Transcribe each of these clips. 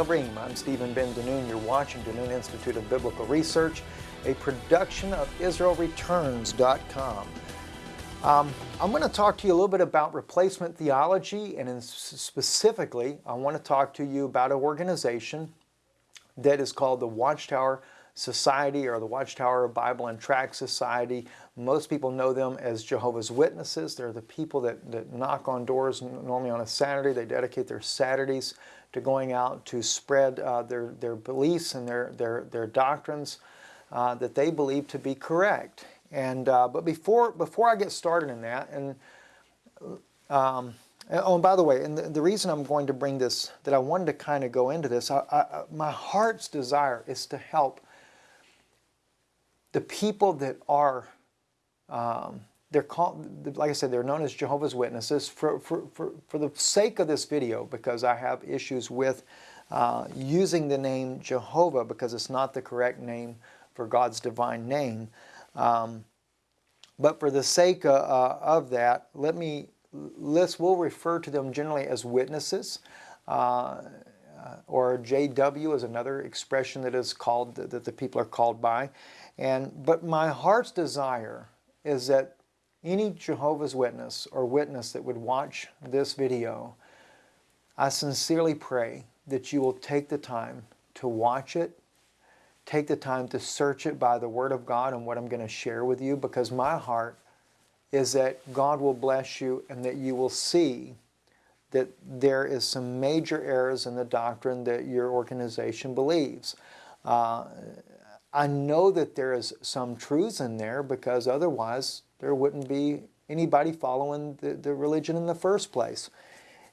Chavrim. I'm Stephen Ben Danoon. You're watching Danoon Institute of Biblical Research, a production of IsraelReturns.com. Um, I'm going to talk to you a little bit about replacement theology, and specifically, I want to talk to you about an organization that is called the Watchtower Society or the Watchtower Bible and Tract Society. Most people know them as Jehovah's Witnesses. They're the people that, that knock on doors normally on a Saturday. They dedicate their Saturdays to going out to spread uh, their, their beliefs and their, their, their doctrines uh, that they believe to be correct. And, uh, but before, before I get started in that, and um, oh, and by the way, and the, the, reason I'm going to bring this, that I wanted to kind of go into this, I, I, my heart's desire is to help the people that are, um, they're called, like I said, they're known as Jehovah's Witnesses. For, for, for, for the sake of this video, because I have issues with uh, using the name Jehovah because it's not the correct name for God's divine name. Um, but for the sake uh, uh, of that, let me, let's, we'll refer to them generally as witnesses. Uh, uh or JW is another expression that is called, that the people are called by. And, but my heart's desire is that any Jehovah's Witness or witness that would watch this video, I sincerely pray that you will take the time to watch it, take the time to search it by the Word of God and what I'm going to share with you because my heart is that God will bless you and that you will see that there is some major errors in the doctrine that your organization believes. Uh, I know that there is some truths in there because otherwise there wouldn't be anybody following the, the religion in the first place.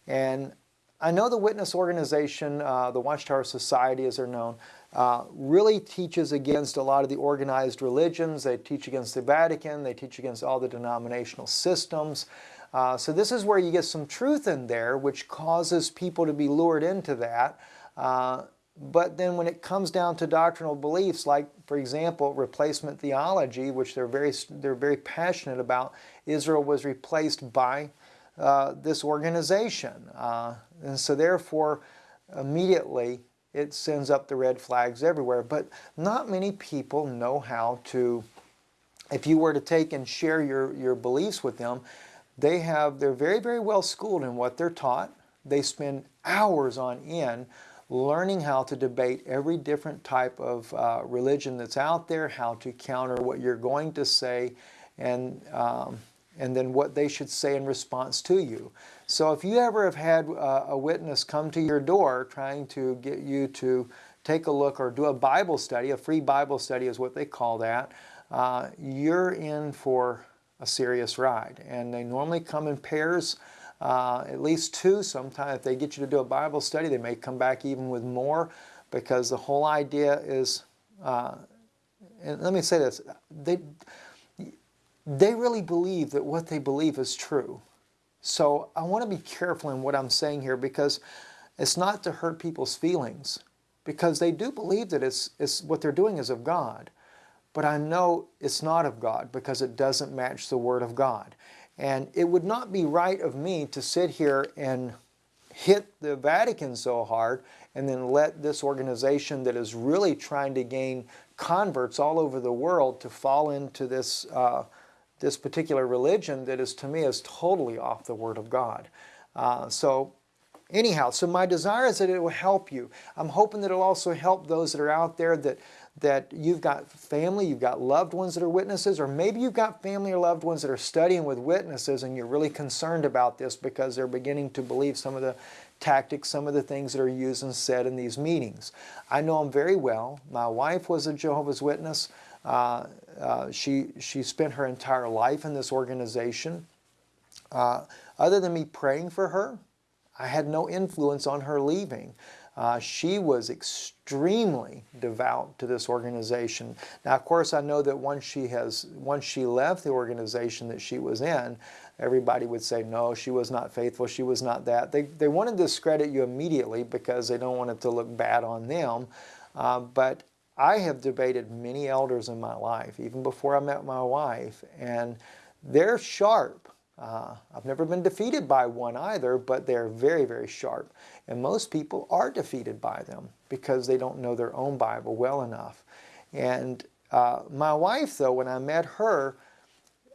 And I know the Witness Organization, uh, the Watchtower Society as they're known, uh, really teaches against a lot of the organized religions. They teach against the Vatican. They teach against all the denominational systems. Uh, so this is where you get some truth in there, which causes people to be lured into that. But then when it comes down to doctrinal beliefs, like, for example, replacement theology, which they're very, they're very passionate about, Israel was replaced by uh, this organization. Uh, and so therefore, immediately, it sends up the red flags everywhere. But not many people know how to, if you were to take and share your, your beliefs with them, they have, they're very, very well schooled in what they're taught. They spend hours on end learning how to debate every different type of uh, religion that's out there, how to counter what you're going to say, and, um, and then what they should say in response to you. So if you ever have had uh, a witness come to your door trying to get you to take a look or do a Bible study, a free Bible study is what they call that, uh, you're in for a serious ride. And they normally come in pairs uh, at least two. Sometimes if they get you to do a Bible study, they may come back even with more because the whole idea is, uh, and let me say this, they, they really believe that what they believe is true. So I want to be careful in what I'm saying here because it's not to hurt people's feelings because they do believe that it's, it's what they're doing is of God. But I know it's not of God because it doesn't match the Word of God. And it would not be right of me to sit here and hit the Vatican so hard and then let this organization that is really trying to gain converts all over the world to fall into this, uh, this particular religion that is to me is totally off the Word of God. Uh, so anyhow, so my desire is that it will help you. I'm hoping that it will also help those that are out there that that you've got family, you've got loved ones that are witnesses, or maybe you've got family or loved ones that are studying with witnesses and you're really concerned about this because they're beginning to believe some of the tactics, some of the things that are used and said in these meetings. I know them very well. My wife was a Jehovah's Witness. Uh, uh, she, she spent her entire life in this organization. Uh, other than me praying for her, I had no influence on her leaving. Uh, she was extremely devout to this organization. Now, of course, I know that once she has, once she left the organization that she was in, everybody would say, no, she was not faithful, she was not that. They, they want to discredit you immediately because they don't want it to look bad on them. Uh, but I have debated many elders in my life, even before I met my wife, and they're sharp. Uh, I've never been defeated by one either, but they're very, very sharp. And most people are defeated by them because they don't know their own Bible well enough. And uh, my wife, though, when I met her,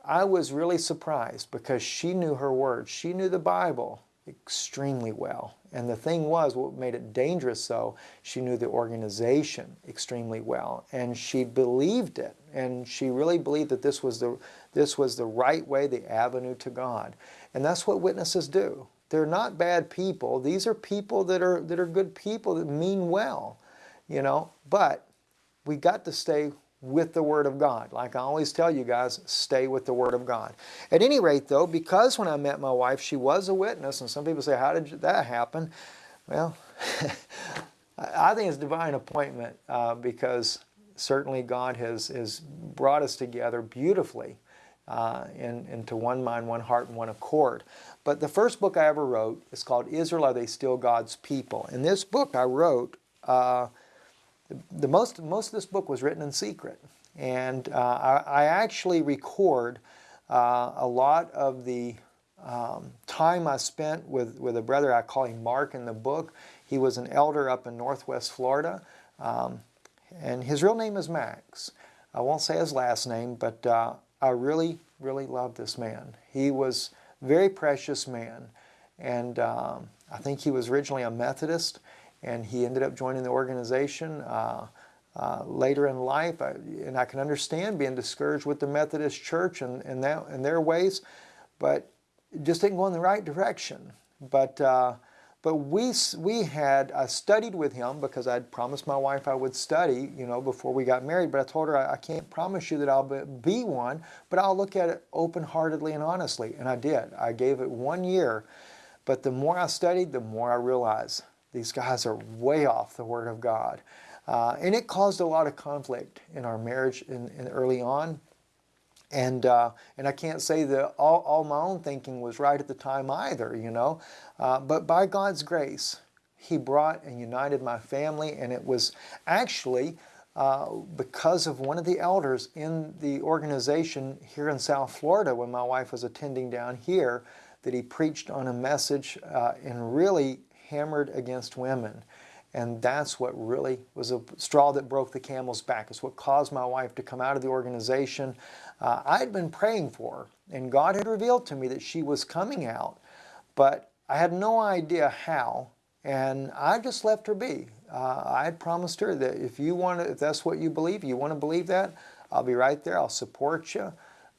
I was really surprised because she knew her words. She knew the Bible extremely well. And the thing was, what made it dangerous though, she knew the organization extremely well. And she believed it. And she really believed that this was the, this was the right way, the avenue to God. And that's what witnesses do. They're not bad people. These are people that are, that are good people that mean well, you know. But we got to stay with the Word of God. Like I always tell you guys, stay with the Word of God. At any rate, though, because when I met my wife, she was a witness, and some people say, how did that happen? Well, I think it's divine appointment uh, because certainly God has, has brought us together beautifully uh, in, into one mind, one heart, and one accord. But the first book I ever wrote is called Israel, Are They Still God's People? In this book I wrote uh, the most, most of this book was written in secret. And uh, I, I, actually record uh, a lot of the um, time I spent with, with a brother, I call him Mark in the book. He was an elder up in northwest Florida. Um, and his real name is Max. I won't say his last name, but uh, I really, really love this man. He was a very precious man. And um, I think he was originally a Methodist and he ended up joining the organization uh, uh, later in life. I, and I can understand being discouraged with the Methodist Church and, and, that, and their ways, but just didn't go in the right direction. But, uh, but we, we had, I studied with him because I'd promised my wife I would study, you know, before we got married. But I told her, I, I can't promise you that I'll be one, but I'll look at it open-heartedly and honestly. And I did. I gave it one year. But the more I studied, the more I realized these guys are way off the Word of God. Uh, and it caused a lot of conflict in our marriage in, in early on. And, uh, and I can't say that all, all, my own thinking was right at the time either, you know. Uh, but by God's grace, He brought and united my family. And it was actually uh, because of one of the elders in the organization here in South Florida when my wife was attending down here that he preached on a message uh, and really hammered against women. And that's what really was a straw that broke the camel's back. It's what caused my wife to come out of the organization. Uh, I had been praying for her, and God had revealed to me that she was coming out, but I had no idea how, and I just left her be. Uh, I had promised her that if you want to, if that's what you believe, you want to believe that, I'll be right there. I'll support you.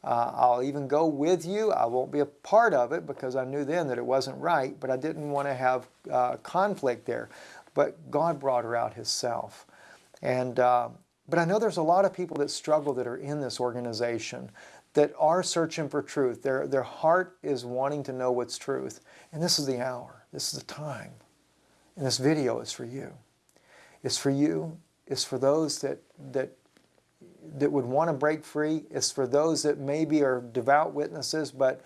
Uh, I'll even go with you. I won't be a part of it because I knew then that it wasn't right, but I didn't want to have uh, conflict there. But God brought her out Himself. And, uh, but I know there's a lot of people that struggle that are in this organization that are searching for truth. Their, their heart is wanting to know what's truth. And this is the hour. This is the time. And this video is for you. It's for you. It's for those that, that that would want to break free. It's for those that maybe are devout witnesses, but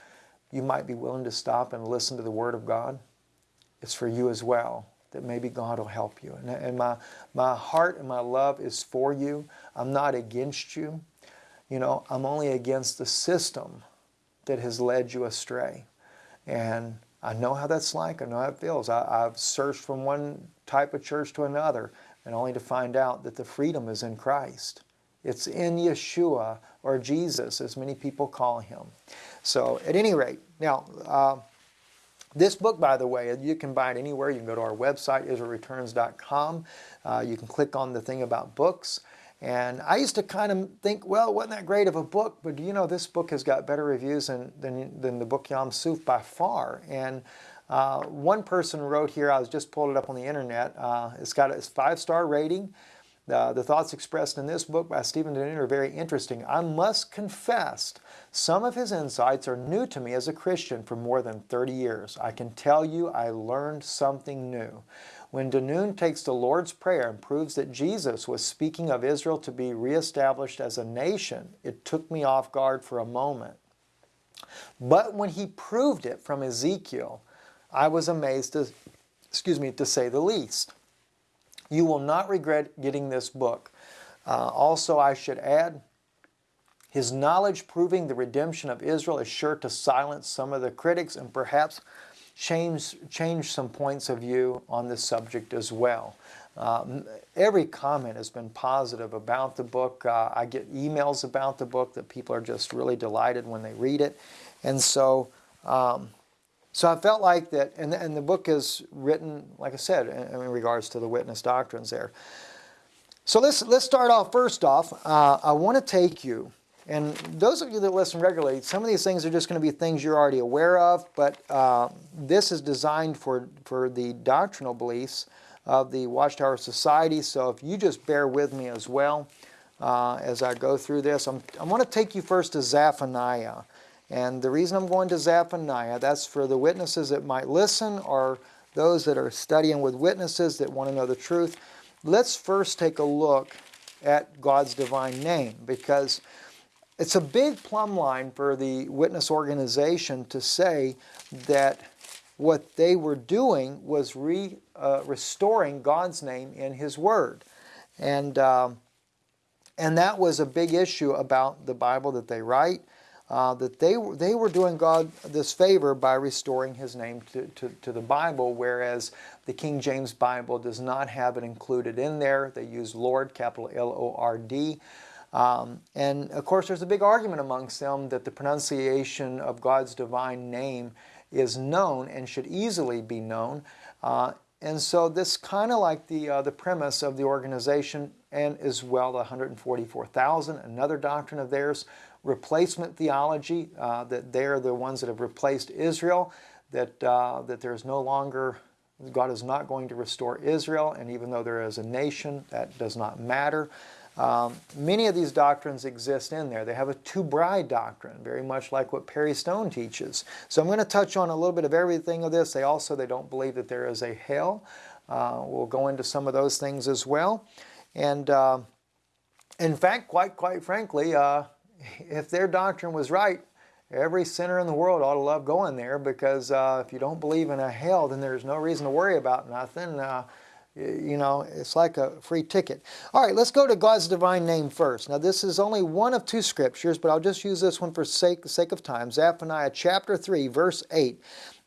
you might be willing to stop and listen to the Word of God. It's for you as well, that maybe God will help you. And, and my, my heart and my love is for you. I'm not against you. You know, I'm only against the system that has led you astray. And I know how that's like. I know how it feels. I, I've searched from one type of church to another and only to find out that the freedom is in Christ. It's in Yeshua or Jesus, as many people call him. So, at any rate, now, uh, this book, by the way, you can buy it anywhere. You can go to our website, israelreturns.com. Uh, you can click on the thing about books. And I used to kind of think, well, it wasn't that great of a book? But you know, this book has got better reviews than, than, than the book Yam Suf by far. And uh, one person wrote here, I was just pulled it up on the internet, uh, it's got a five-star rating. Uh, the thoughts expressed in this book by Stephen DeNoon are very interesting. I must confess, some of his insights are new to me as a Christian for more than 30 years. I can tell you I learned something new. When DeNoon takes the Lord's Prayer and proves that Jesus was speaking of Israel to be reestablished as a nation, it took me off guard for a moment. But when he proved it from Ezekiel, I was amazed to, excuse me, to say the least. You will not regret getting this book. Uh, also, I should add, His knowledge proving the redemption of Israel is sure to silence some of the critics and perhaps change, change some points of view on this subject as well. Uh, every comment has been positive about the book. Uh, I get emails about the book that people are just really delighted when they read it. And so, um, so I felt like that, and, and the book is written, like I said, in, in regards to the witness doctrines there. So let's, let's start off first off. Uh, I want to take you and those of you that listen regularly, some of these things are just going to be things you're already aware of, but uh, this is designed for, for the doctrinal beliefs of the Watchtower Society. So if you just bear with me as well uh, as I go through this, I'm, I want to take you first to Zephaniah. And the reason I'm going to Zephaniah, that's for the witnesses that might listen or those that are studying with witnesses that want to know the truth. Let's first take a look at God's divine name because it's a big plumb line for the witness organization to say that what they were doing was re, uh, restoring God's name in His Word. And, uh, and that was a big issue about the Bible that they write, uh, that they, they were doing God this favor by restoring His name to, to, to the Bible, whereas the King James Bible does not have it included in there. They use Lord, capital L-O-R-D. Um, and of course, there's a big argument amongst them that the pronunciation of God's divine name is known and should easily be known. Uh, and so this kind of like the, uh, the premise of the organization and as well the 144,000, another doctrine of theirs, replacement theology, uh, that they're the ones that have replaced Israel, that, uh, that there's no longer, God is not going to restore Israel, and even though there is a nation, that does not matter. Um, many of these doctrines exist in there. They have a two-bride doctrine, very much like what Perry Stone teaches. So I'm going to touch on a little bit of everything of this. They also they don't believe that there is a hell. Uh, we'll go into some of those things as well. And uh, in fact, quite quite frankly, uh, if their doctrine was right, every sinner in the world ought to love going there because uh, if you don't believe in a hell, then there's no reason to worry about nothing. Uh, you know, it's like a free ticket. All right, let's go to God's divine name first. Now, this is only one of two scriptures, but I'll just use this one for sake, sake of time. Zephaniah chapter 3, verse 8.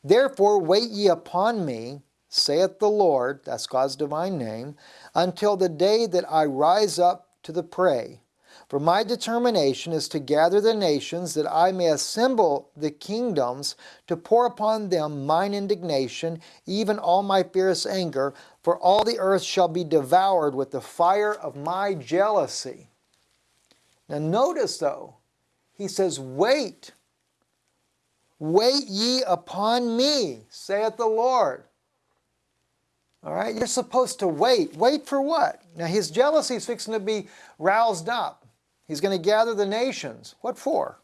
Therefore, wait ye upon me, saith the Lord, that's God's divine name, until the day that I rise up to the prey. For my determination is to gather the nations, that I may assemble the kingdoms, to pour upon them mine indignation, even all my fierce anger, for all the earth shall be devoured with the fire of my jealousy. Now notice though, he says, Wait, wait ye upon me, saith the Lord. All right, you're supposed to wait. Wait for what? Now his jealousy is fixing to be roused up. He's going to gather the nations. What for?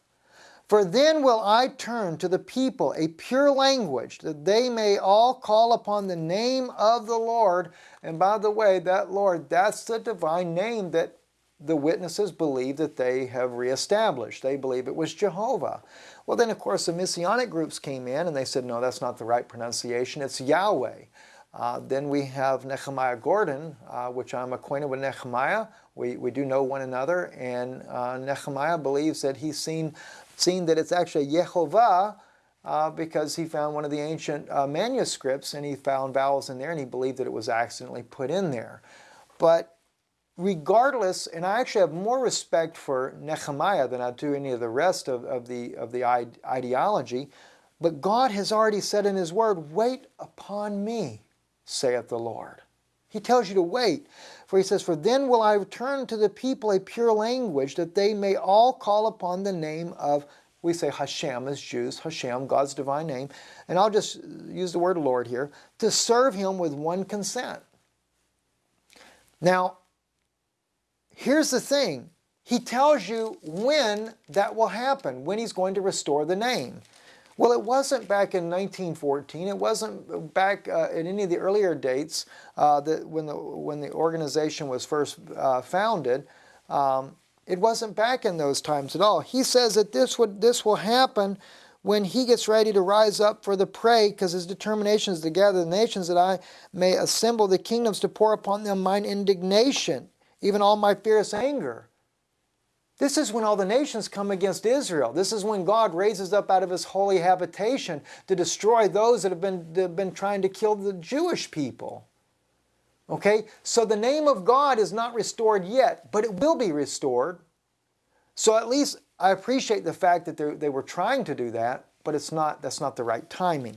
For then will I turn to the people a pure language, that they may all call upon the name of the Lord. And by the way, that Lord, that's the divine name that the witnesses believe that they have reestablished. They believe it was Jehovah. Well, then, of course, the Messianic groups came in and they said, no, that's not the right pronunciation. It's Yahweh. Uh, then we have Nehemiah Gordon, uh, which I'm acquainted with Nehemiah. We, we do know one another, and uh, Nehemiah believes that he's seen, seen that it's actually Yehovah uh, because he found one of the ancient uh, manuscripts and he found vowels in there and he believed that it was accidentally put in there. But regardless, and I actually have more respect for Nehemiah than I do any of the rest of, of the, of the ideology, but God has already said in His Word, wait upon me saith the Lord. He tells you to wait. For he says, For then will I return to the people a pure language, that they may all call upon the name of, we say Hashem as Jews, Hashem, God's divine name, and I'll just use the word Lord here, to serve him with one consent. Now, here's the thing. He tells you when that will happen, when he's going to restore the name. Well, it wasn't back in 1914. It wasn't back uh, in any of the earlier dates uh, that when the when the organization was first uh, founded. Um, it wasn't back in those times at all. He says that this would this will happen when he gets ready to rise up for the prey, because his determination is to gather the nations that I may assemble the kingdoms to pour upon them mine indignation, even all my fierce anger. This is when all the nations come against Israel. This is when God raises up out of his holy habitation to destroy those that have been, that have been trying to kill the Jewish people. Okay, so the name of God is not restored yet, but it will be restored. So at least I appreciate the fact that they were trying to do that, but it's not, that's not the right timing.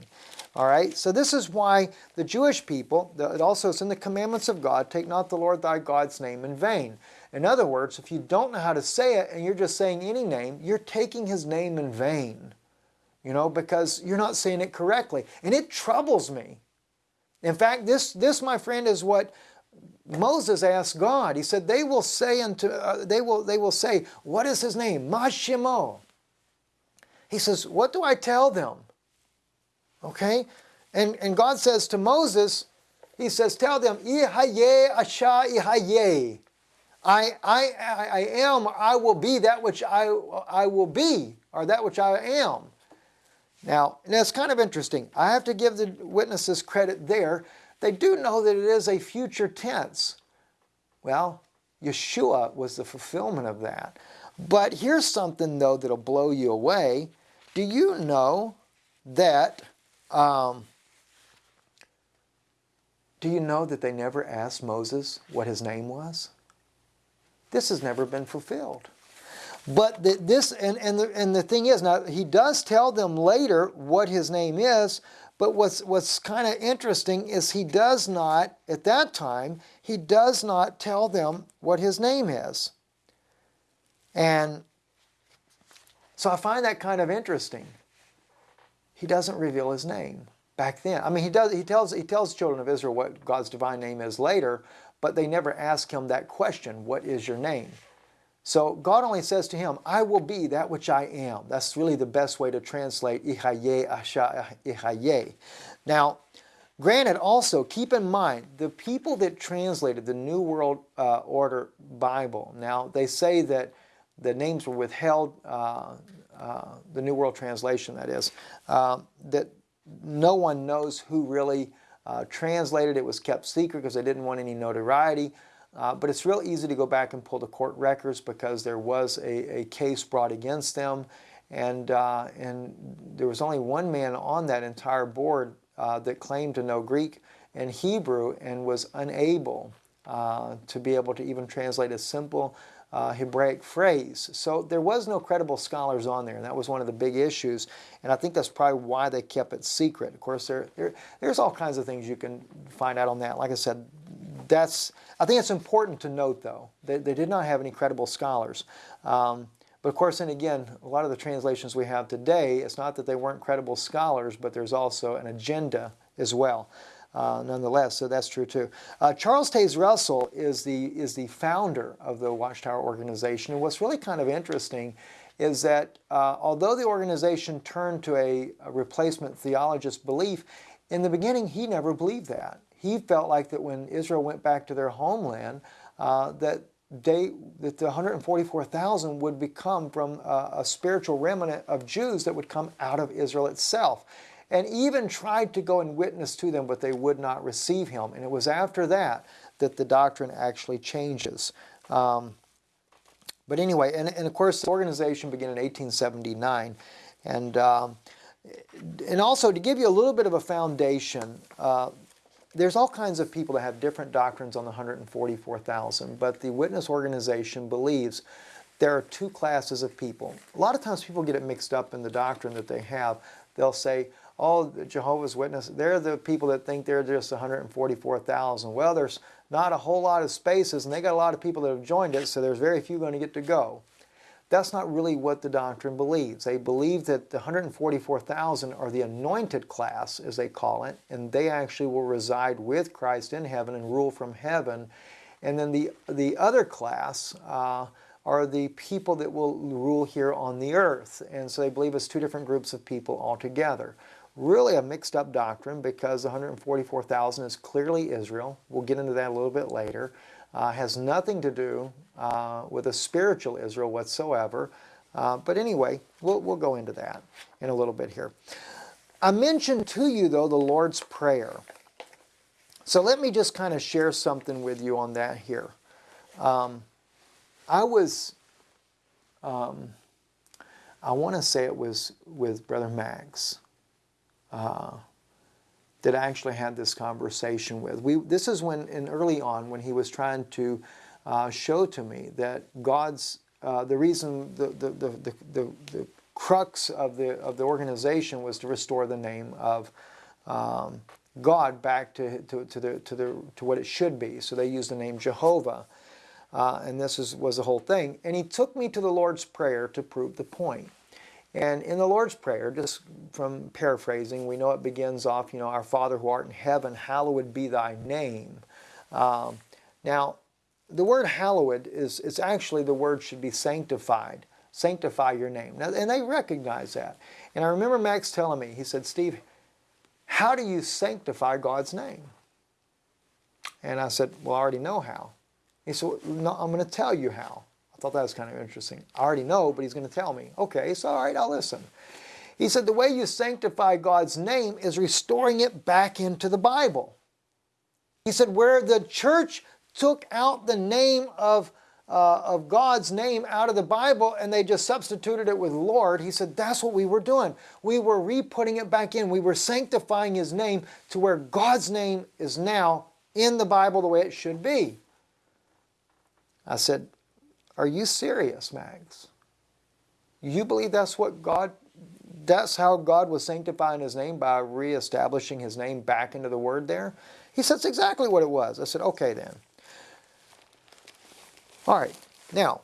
All right, so this is why the Jewish people, it also is in the commandments of God, take not the Lord thy God's name in vain. In other words, if you don't know how to say it and you're just saying any name, you're taking his name in vain. You know, because you're not saying it correctly. And it troubles me. In fact, this, this my friend, is what Moses asked God. He said, they will say unto, uh, they, will, they will say, what is his name? Mashimo. He says, what do I tell them? Okay? And, and God says to Moses, he says, tell them, Ehyeh Asher Ehyeh. I, I, I am, I will be that which I, I will be, or that which I am. Now, and that's kind of interesting. I have to give the witnesses credit there. They do know that it is a future tense. Well, Yeshua was the fulfillment of that. But here's something, though, that'll blow you away. Do you know that, um, do you know that they never asked Moses what his name was? This has never been fulfilled. But the, this, and, and, the, and the thing is, now he does tell them later what his name is, but what's, what's kind of interesting is he does not, at that time, he does not tell them what his name is. And so I find that kind of interesting. He doesn't reveal his name back then. I mean, he does. He tells he tells children of Israel what God's divine name is later, but they never ask him that question, what is your name? So God only says to him, I will be that which I am. That's really the best way to translate Ehyeh Asher Ehyeh. Now, granted also, keep in mind, the people that translated the New World uh, Order Bible, now they say that the names were withheld, uh, uh, the New World Translation that is, uh, that no one knows who really uh, translated. It was kept secret because they didn't want any notoriety. Uh, but it's real easy to go back and pull the court records because there was a, a case brought against them. And, uh, and there was only one man on that entire board uh, that claimed to know Greek and Hebrew and was unable uh, to be able to even translate a simple uh, Hebraic phrase. So there was no credible scholars on there, and that was one of the big issues. And I think that's probably why they kept it secret. Of course, there, there there's all kinds of things you can find out on that. Like I said, that's I think it's important to note, though, that they did not have any credible scholars. Um, but of course, and again, a lot of the translations we have today, it's not that they weren't credible scholars, but there's also an agenda as well uh, nonetheless, so that's true too. Uh, Charles Taze Russell is the, is the founder of the Watchtower organization, and what's really kind of interesting is that uh, although the organization turned to a, a, replacement theologist belief, in the beginning he never believed that. He felt like that when Israel went back to their homeland, uh, that they, that the 144,000 would become from a, a spiritual remnant of Jews that would come out of Israel itself and even tried to go and witness to them, but they would not receive him. And it was after that that the doctrine actually changes. Um, but anyway, and, and, of course, the organization began in 1879. And, um, and also, to give you a little bit of a foundation, uh, there's all kinds of people that have different doctrines on the 144,000, but the Witness organization believes there are two classes of people. A lot of times people get it mixed up in the doctrine that they have. They'll say, oh, Jehovah's Witnesses, they're the people that think they're just 144,000. Well, there's not a whole lot of spaces, and they got a lot of people that have joined it, so there's very few going to get to go. That's not really what the doctrine believes. They believe that the 144,000 are the anointed class, as they call it, and they actually will reside with Christ in heaven and rule from heaven. And then the, the other class uh, are the people that will rule here on the earth. And so they believe it's two different groups of people altogether really a mixed up doctrine because 144,000 is clearly Israel. We'll get into that a little bit later. Uh, has nothing to do uh, with a spiritual Israel whatsoever. Uh, but anyway, we'll, we'll go into that in a little bit here. I mentioned to you, though, the Lord's Prayer. So let me just kind of share something with you on that here. Um, I was um, I want to say it was with Brother Max uh, that I actually had this conversation with. We, this is when, in early on, when he was trying to uh, show to me that God's, uh, the reason, the, the, the, the, the, crux of the, of the organization was to restore the name of um, God back to, to, to, the, to, the, to what it should be. So they used the name Jehovah. Uh, and this is, was the whole thing. And he took me to the Lord's Prayer to prove the point. And in the Lord's Prayer, just from paraphrasing, we know it begins off, you know, Our Father who art in heaven, hallowed be thy name. Um, now, the word hallowed is, is actually the word should be sanctified. Sanctify your name. Now, and they recognize that. And I remember Max telling me, he said, Steve, how do you sanctify God's name? And I said, well, I already know how. He said, no, I'm going to tell you how. Thought that was kind of interesting. I already know, but he's going to tell me. Okay, so all right, I'll listen. He said, the way you sanctify God's name is restoring it back into the Bible. He said, where the church took out the name of, uh, of God's name out of the Bible and they just substituted it with Lord, he said, that's what we were doing. We were re-putting it back in. We were sanctifying his name to where God's name is now in the Bible the way it should be. I said, are you serious, Max? You believe that's what God, that's how God was sanctifying his name by reestablishing his name back into the word there? He said, that's exactly what it was. I said, okay then. All right, now,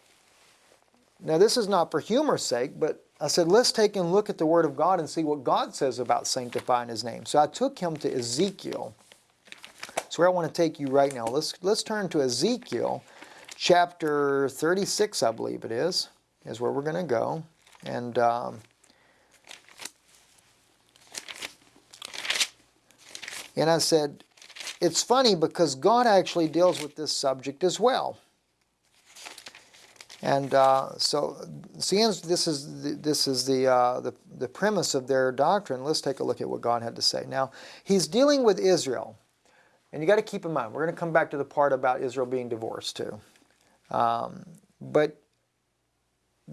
now this is not for humor's sake, but I said, let's take a look at the Word of God and see what God says about sanctifying His name. So I took him to Ezekiel. That's where I want to take you right now. Let's, let's turn to Ezekiel chapter 36, I believe it is, is where we're going to go. And um, and I said, it's funny because God actually deals with this subject as well. And uh, so, seeing this is the, this is the, uh, the the premise of their doctrine, let's take a look at what God had to say. Now, He's dealing with Israel, and you got to keep in mind we're going to come back to the part about Israel being divorced too. Um, but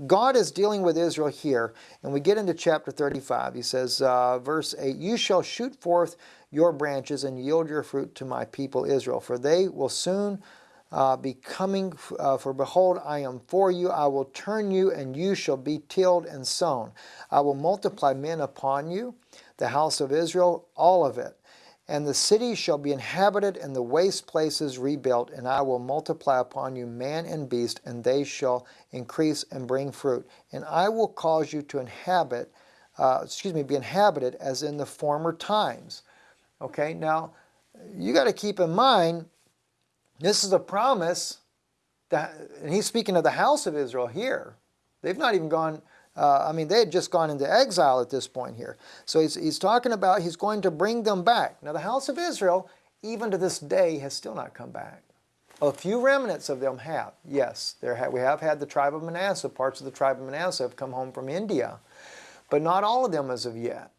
God is dealing with Israel here, and we get into chapter 35. He says, uh, verse 8, You shall shoot forth your branches and yield your fruit to my people Israel, for they will soon uh, be coming. Uh, for behold, I am for you. I will turn you, and you shall be tilled and sown. I will multiply men upon you, the house of Israel, all of it. And the city shall be inhabited, and the waste places rebuilt, and I will multiply upon you man and beast, and they shall increase and bring fruit. And I will cause you to inhabit, uh, excuse me, be inhabited as in the former times. Okay, now you got to keep in mind, this is a promise that, and he's speaking of the house of Israel here. They've not even gone uh, I mean, they had just gone into exile at this point here. So he's, he's talking about he's going to bring them back. Now, the house of Israel, even to this day, has still not come back. A few remnants of them have. Yes, there ha we have had the tribe of Manasseh. Parts of the tribe of Manasseh have come home from India. But not all of them as of yet.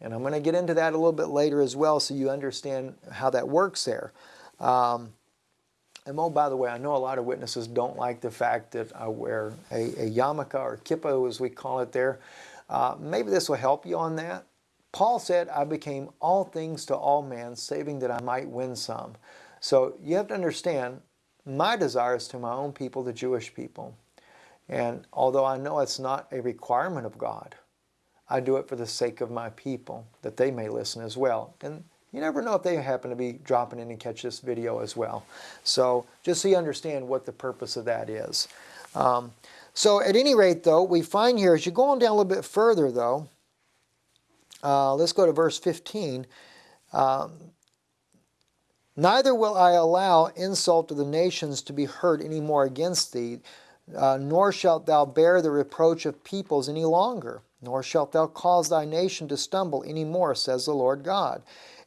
And I'm going to get into that a little bit later as well so you understand how that works there. Um, and oh, by the way, I know a lot of witnesses don't like the fact that I wear a, a yarmulke or kippah, as we call it there. Uh, maybe this will help you on that. Paul said, I became all things to all men, saving that I might win some. So you have to understand, my desire is to my own people, the Jewish people. And although I know it's not a requirement of God, I do it for the sake of my people, that they may listen as well. And you never know if they happen to be dropping in and catch this video as well. So just so you understand what the purpose of that is. Um, so at any rate, though, we find here, as you go on down a little bit further, though, uh, let's go to verse 15. Um, Neither will I allow insult to the nations to be heard any more against thee, uh, nor shalt thou bear the reproach of peoples any longer, nor shalt thou cause thy nation to stumble any more, says the Lord God.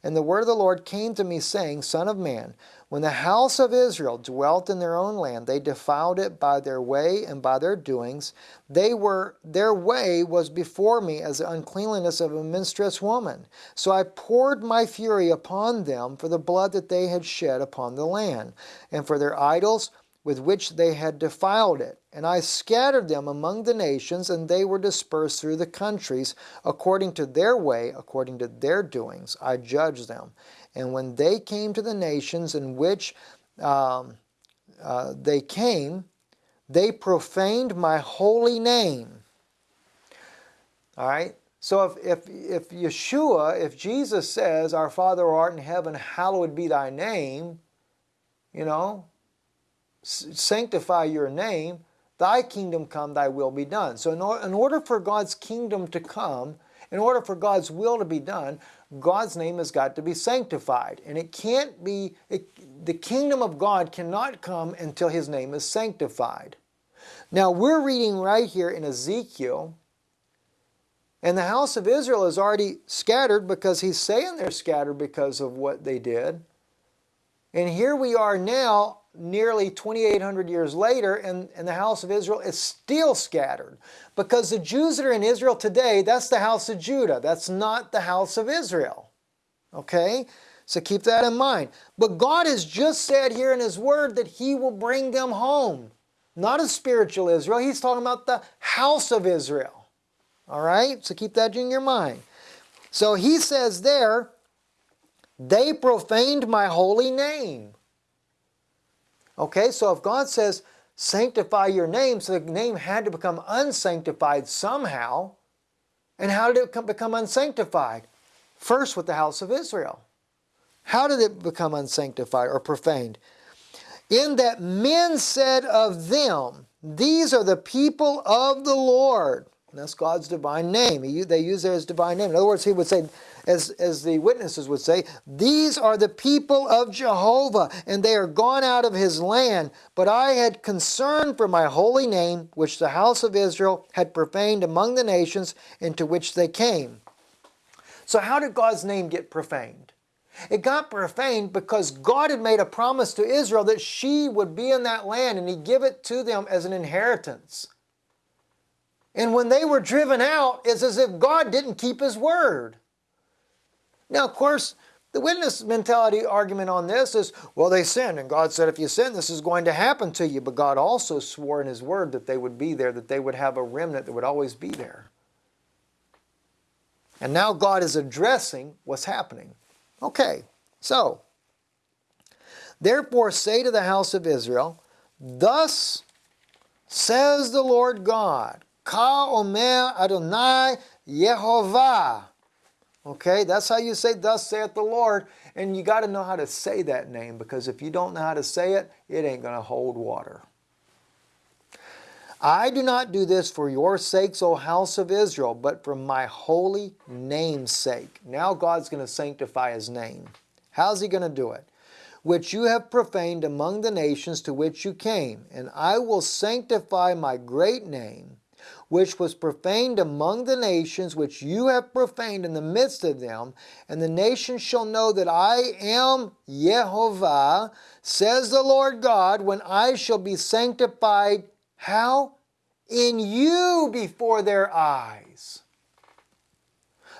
And the word of the Lord came to me, saying, Son of man, when the house of Israel dwelt in their own land, they defiled it by their way and by their doings. They were their way was before me as the uncleanliness of a menstruous woman. So I poured my fury upon them for the blood that they had shed upon the land, and for their idols with which they had defiled it. And I scattered them among the nations, and they were dispersed through the countries, according to their way, according to their doings. I judged them. And when they came to the nations in which um, uh, they came, they profaned my holy name. All right? So if, if, if Yeshua, if Jesus says, Our Father who art in heaven, hallowed be thy name, you know, sanctify your name, thy kingdom come, thy will be done. So in, or, in order for God's kingdom to come, in order for God's will to be done, God's name has got to be sanctified. And it can't be, it, the kingdom of God cannot come until his name is sanctified. Now we're reading right here in Ezekiel, and the house of Israel is already scattered because he's saying they're scattered because of what they did. And here we are now nearly 2,800 years later, and, and the house of Israel is still scattered. Because the Jews that are in Israel today, that's the house of Judah. That's not the house of Israel. Okay? So keep that in mind. But God has just said here in His Word that He will bring them home. Not a spiritual Israel. He's talking about the house of Israel. All right? So keep that in your mind. So He says there, they profaned my holy name. Okay, so if God says, sanctify your name, so the name had to become unsanctified somehow. And how did it become unsanctified? First with the house of Israel. How did it become unsanctified or profaned? In that men said of them, These are the people of the Lord. That's God's divine name. He, they use it as divine name. In other words, he would say, as, as the witnesses would say, These are the people of Jehovah, and they are gone out of his land. But I had concern for my holy name, which the house of Israel had profaned among the nations into which they came. So, how did God's name get profaned? It got profaned because God had made a promise to Israel that she would be in that land and He'd give it to them as an inheritance. And when they were driven out, it's as if God didn't keep His word. Now, of course, the witness mentality argument on this is, well, they sinned, and God said, if you sin, this is going to happen to you. But God also swore in His Word that they would be there, that they would have a remnant that would always be there. And now God is addressing what's happening. Okay, so, therefore say to the house of Israel, Thus says the Lord God, Ka Omer Adonai Yehovah. Okay, that's how you say, Thus saith the Lord. And you got to know how to say that name because if you don't know how to say it, it ain't going to hold water. I do not do this for your sakes, O house of Israel, but for my holy name's sake. Now God's going to sanctify his name. How's he going to do it? Which you have profaned among the nations to which you came, and I will sanctify my great name which was profaned among the nations, which you have profaned in the midst of them, and the nations shall know that I am Jehovah, says the Lord God, when I shall be sanctified. How? In you before their eyes.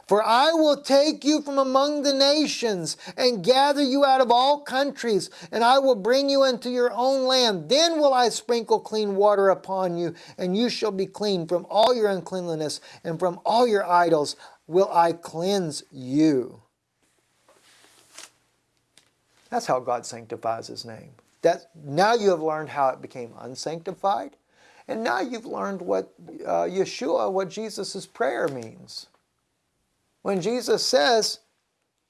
For I will take you from among the nations and gather you out of all countries, and I will bring you into your own land. Then will I sprinkle clean water upon you, and you shall be clean from all your uncleanliness, and from all your idols will I cleanse you. That's how God sanctifies His name. That, now you have learned how it became unsanctified, and now you've learned what uh, Yeshua, what Jesus' prayer means when Jesus says,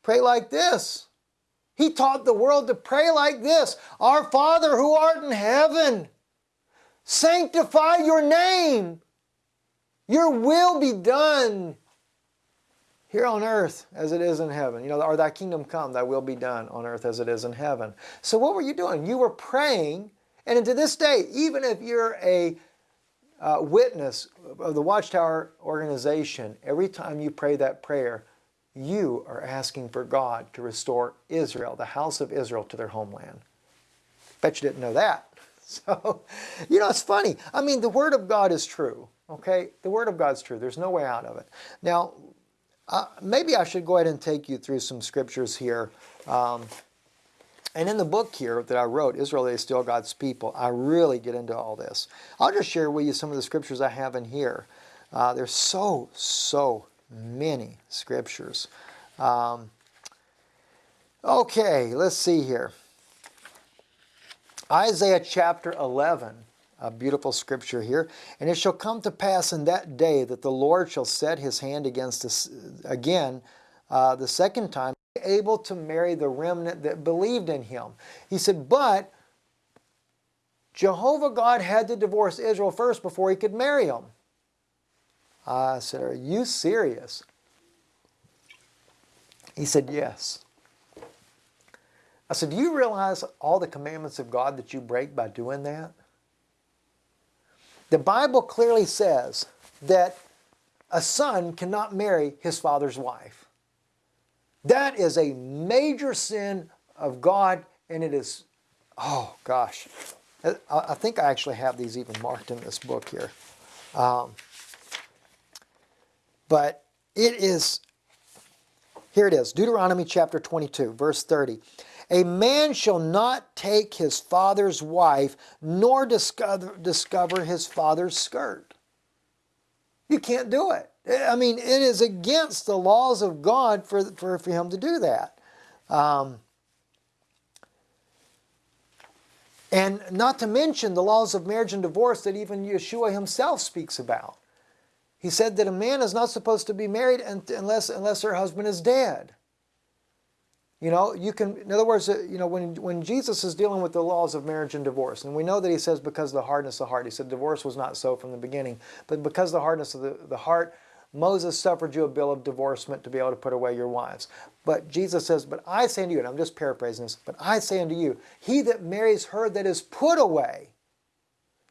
pray like this. He taught the world to pray like this Our Father who art in heaven, sanctify your name. Your will be done here on earth as it is in heaven. You know, or thy kingdom come, thy will be done on earth as it is in heaven. So, what were you doing? You were praying, and to this day, even if you're a uh, witness of the Watchtower organization, every time you pray that prayer, you are asking for God to restore Israel, the house of Israel, to their homeland. Bet you didn't know that. So, you know, it's funny. I mean, the Word of God is true, okay? The Word of God's true. There's no way out of it. Now, uh, maybe I should go ahead and take you through some scriptures here. Um, And in the book here that I wrote, Israel is Still God's People, I really get into all this. I'll just share with you some of the scriptures I have in here. Uh, there's so, so many scriptures. Um, okay, let's see here. Isaiah chapter 11, a beautiful scripture here. And it shall come to pass in that day that the Lord shall set his hand against us again uh, the second time, able to marry the remnant that believed in him. He said, but Jehovah God had to divorce Israel first before he could marry them. I said, are you serious? He said, yes. I said, do you realize all the commandments of God that you break by doing that? The Bible clearly says that a son cannot marry his father's wife. That is a major sin of God, and it is, oh gosh. I think I actually have these even marked in this book here. Um, but it is, here it is, Deuteronomy chapter 22, verse 30. A man shall not take his father's wife, nor discover, discover his father's skirt. You can't do it. I mean, it is against the laws of God for, for, for him to do that. Um, and not to mention the laws of marriage and divorce that even Yeshua himself speaks about. He said that a man is not supposed to be married unless, unless her husband is dead. You know, you can, in other words, uh, you know, when, when Jesus is dealing with the laws of marriage and divorce, and we know that he says because of the hardness of the heart, he said divorce was not so from the beginning, but because of the hardness of the, the heart, Moses suffered you a bill of divorcement to be able to put away your wives. But Jesus says, But I say unto you, and I'm just paraphrasing this, but I say unto you, he that marries her that is put away,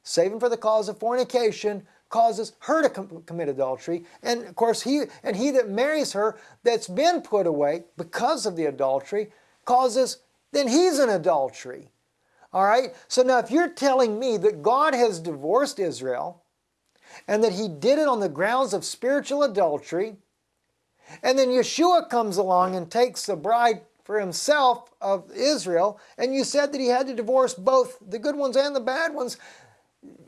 saving for the cause of fornication, causes her to com commit adultery. And of course, he and he that marries her that's been put away because of the adultery causes, then he's an adultery. All right? So now if you're telling me that God has divorced Israel, and that he did it on the grounds of spiritual adultery. And then Yeshua comes along and takes the bride for himself of Israel, and you said that he had to divorce both the good ones and the bad ones.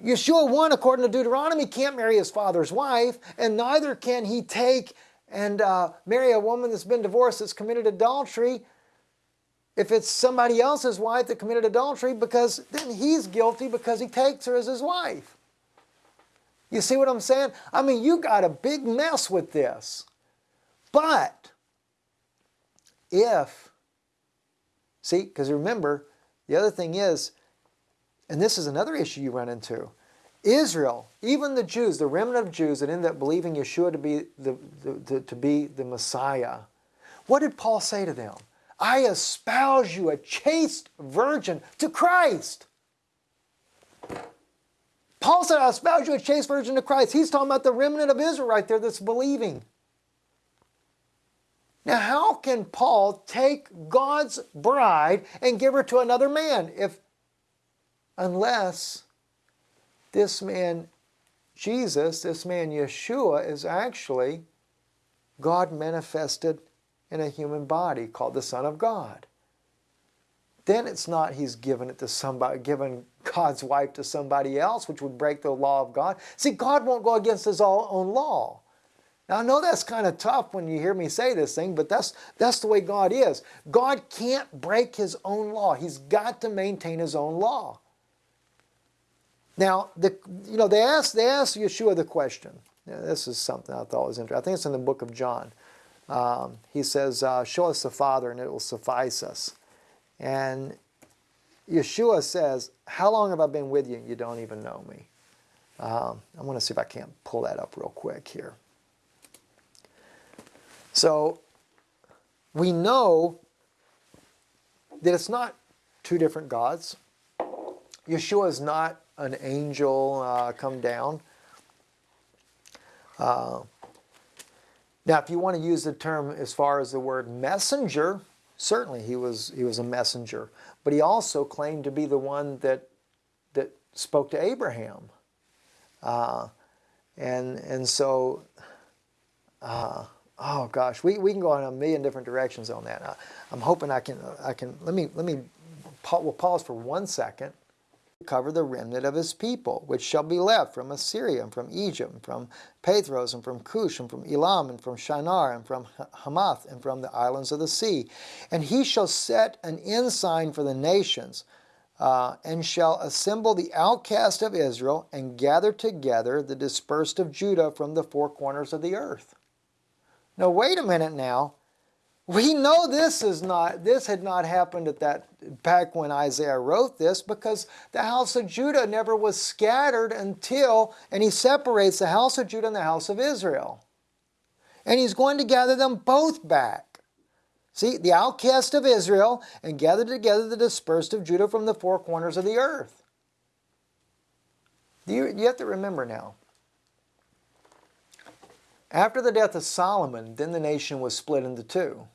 Yeshua 1, according to Deuteronomy, can't marry his father's wife, and neither can he take and uh, marry a woman that's been divorced that's committed adultery if it's somebody else's wife that committed adultery because then he's guilty because he takes her as his wife. You see what I'm saying? I mean, you got a big mess with this. But if, see, because remember, the other thing is, and this is another issue you run into, Israel, even the Jews, the remnant of Jews that end up believing Yeshua to be the, the, the, to be the Messiah, what did Paul say to them? I espouse you a chaste virgin to Christ. Paul said, I espouse you a chaste virgin of Christ. He's talking about the remnant of Israel right there that's believing. Now, how can Paul take God's bride and give her to another man if, unless this man, Jesus, this man Yeshua, is actually God manifested in a human body called the Son of God? then it's not he's given it to somebody, given God's wife to somebody else, which would break the law of God. See, God won't go against his own law. Now, I know that's kind of tough when you hear me say this thing, but that's, that's the way God is. God can't break his own law. He's got to maintain his own law. Now, the, you know, they asked, they asked Yeshua the question. This is something I thought was interesting. I think it's in the book of John. Um, he says, uh, show us the Father and it will suffice us. And Yeshua says, How long have I been with you? You don't even know me. Um, I'm going to see if I can't pull that up real quick here. So we know that it's not two different gods. Yeshua is not an angel uh, come down. Uh, now, if you want to use the term as far as the word messenger, Certainly he was, he was a messenger, but he also claimed to be the one that, that spoke to Abraham. Uh, and, and so, uh, oh gosh, we, we can go in a million different directions on that. I, I'm hoping I can, I can let, me, let me we'll pause for one second cover the remnant of his people, which shall be left from Assyria, and from Egypt, and from Pathros, and from Cush, and from Elam, and from Shinar, and from Hamath, and from the islands of the sea. And he shall set an ensign for the nations, uh, and shall assemble the outcast of Israel, and gather together the dispersed of Judah from the four corners of the earth. Now, wait a minute now. We know this is not this had not happened at that back when Isaiah wrote this because the house of Judah never was scattered until and he separates the house of Judah and the house of Israel. And he's going to gather them both back. See, the outcast of Israel and gather together the dispersed of Judah from the four corners of the earth. You, you have to remember now. After the death of Solomon, then the nation was split into two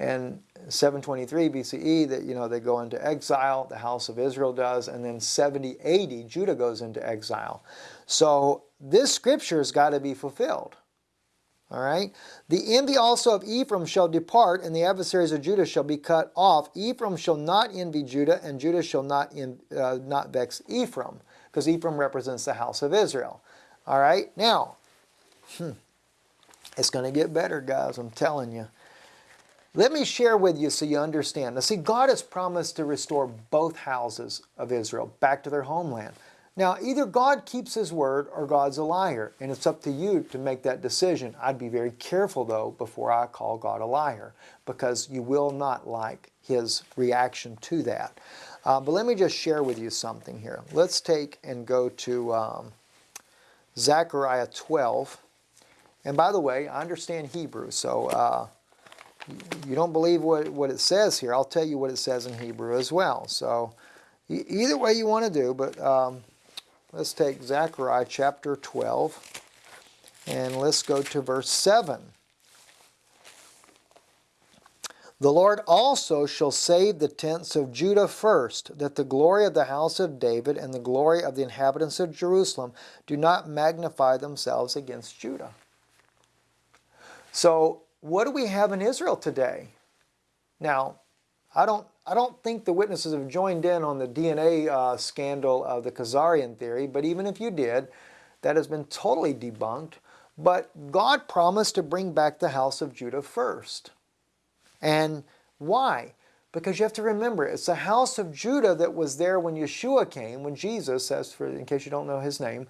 and 723 BCE that you know they go into exile the house of Israel does and then 70 80 Judah goes into exile. So this scripture has got to be fulfilled all right? The envy also of Ephraim shall depart and the adversaries of Judah shall be cut off. Ephraim shall not envy Judah and Judah shall not in, uh, not vex Ephraim because Ephraim represents the house of Israel all right? Now hmm, it's going to get better guys I'm telling you let me share with you so you understand. Now, see, God has promised to restore both houses of Israel back to their homeland. Now, either God keeps His word or God's a liar, and it's up to you to make that decision. I'd be very careful, though, before I call God a liar, because you will not like His reaction to that. Uh, but let me just share with you something here. Let's take and go to um, Zechariah 12. And by the way, I understand Hebrew, so uh, you don't believe what, what it says here, I'll tell you what it says in Hebrew as well. So either way you want to do, but um, let's take Zechariah chapter 12 and let's go to verse 7. The Lord also shall save the tents of Judah first, that the glory of the house of David and the glory of the inhabitants of Jerusalem do not magnify themselves against Judah. So what do we have in Israel today? Now, I don't, I don't think the witnesses have joined in on the DNA uh, scandal of the Khazarian theory, but even if you did, that has been totally debunked. But God promised to bring back the house of Judah first. And why? Because you have to remember, it's the house of Judah that was there when Yeshua came, when Jesus, as for in case you don't know his name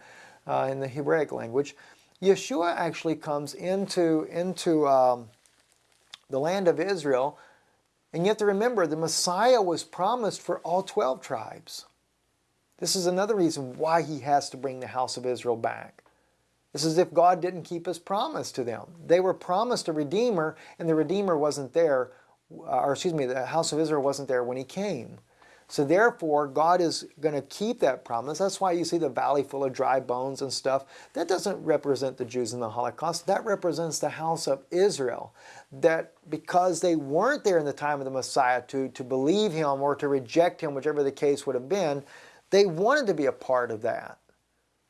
uh, in the Hebraic language, Yeshua actually comes into, into um, the land of Israel, and you have to remember the Messiah was promised for all 12 tribes. This is another reason why he has to bring the house of Israel back. This is if God didn't keep his promise to them. They were promised a Redeemer, and the Redeemer wasn't there, or excuse me, the house of Israel wasn't there when he came. So therefore, God is going to keep that promise. That's why you see the valley full of dry bones and stuff. That doesn't represent the Jews in the Holocaust. That represents the house of Israel. That because they weren't there in the time of the Messiah to, to believe him or to reject him, whichever the case would have been, they wanted to be a part of that.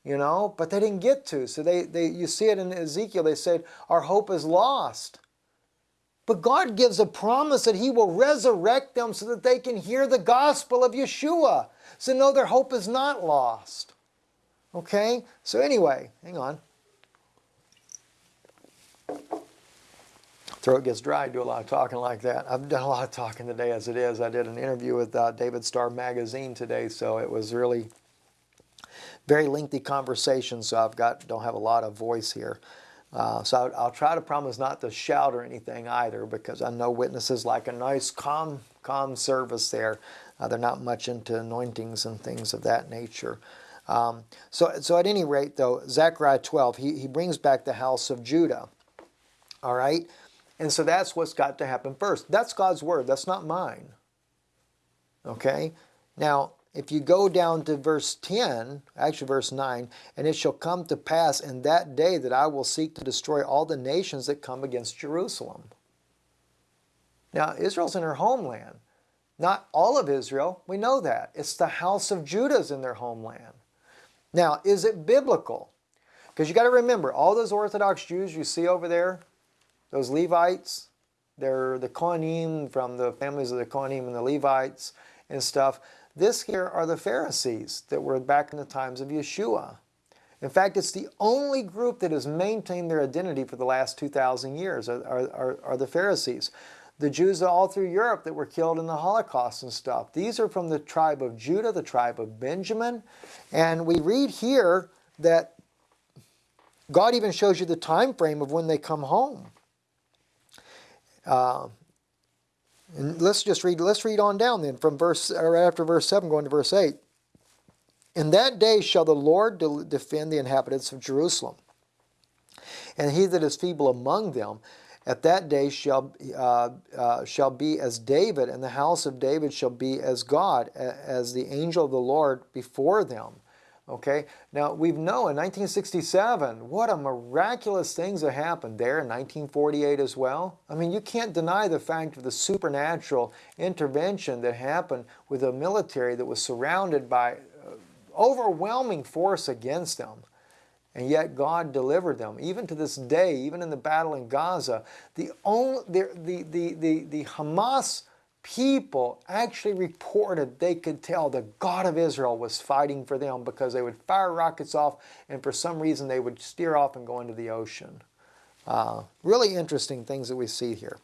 You know, but they didn't get to. So they, they you see it in Ezekiel, they said, Our hope is lost. But God gives a promise that He will resurrect them so that they can hear the gospel of Yeshua. So, no, their hope is not lost. Okay? So, anyway, hang on. Throat gets dry, I do a lot of talking like that. I've done a lot of talking today as it is. I did an interview with uh, David Starr Magazine today, so it was really very lengthy conversation, so I've got don't have a lot of voice here. Uh, so I'll, I'll, try to promise not to shout or anything either because I know witnesses like a nice calm, calm service there. Uh, they're not much into anointings and things of that nature. Um, so, so at any rate, though, Zechariah 12, he, he brings back the house of Judah. All right? And so that's what's got to happen first. That's God's word. That's not mine. Okay? Now, if you go down to verse 10, actually verse 9, and it shall come to pass in that day that I will seek to destroy all the nations that come against Jerusalem. Now, Israel's in her homeland. Not all of Israel, we know that. It's the house of Judah's in their homeland. Now, is it biblical? Because you got to remember, all those Orthodox Jews you see over there, those Levites, They're the Kohanim from the families of the Kohanim and the Levites and stuff. This here are the Pharisees that were back in the times of Yeshua. In fact, it's the only group that has maintained their identity for the last 2,000 years are, are, are, the Pharisees. The Jews all through Europe that were killed in the Holocaust and stuff. These are from the tribe of Judah, the tribe of Benjamin. And we read here that God even shows you the time frame of when they come home. Uh, and let's just read, let's read on down then from verse, or after verse 7 going to verse 8. In that day shall the Lord de defend the inhabitants of Jerusalem. And he that is feeble among them, at that day shall, uh, uh, shall be as David, and the house of David shall be as God, as the angel of the Lord before them. Okay, now we know in 1967 what a miraculous things that happened there in 1948 as well. I mean, you can't deny the fact of the supernatural intervention that happened with a military that was surrounded by uh, overwhelming force against them. And yet God delivered them. Even to this day, even in the battle in Gaza, the, only, the, the, the, the Hamas people actually reported they could tell the God of Israel was fighting for them because they would fire rockets off and for some reason they would steer off and go into the ocean. Uh, really interesting things that we see here.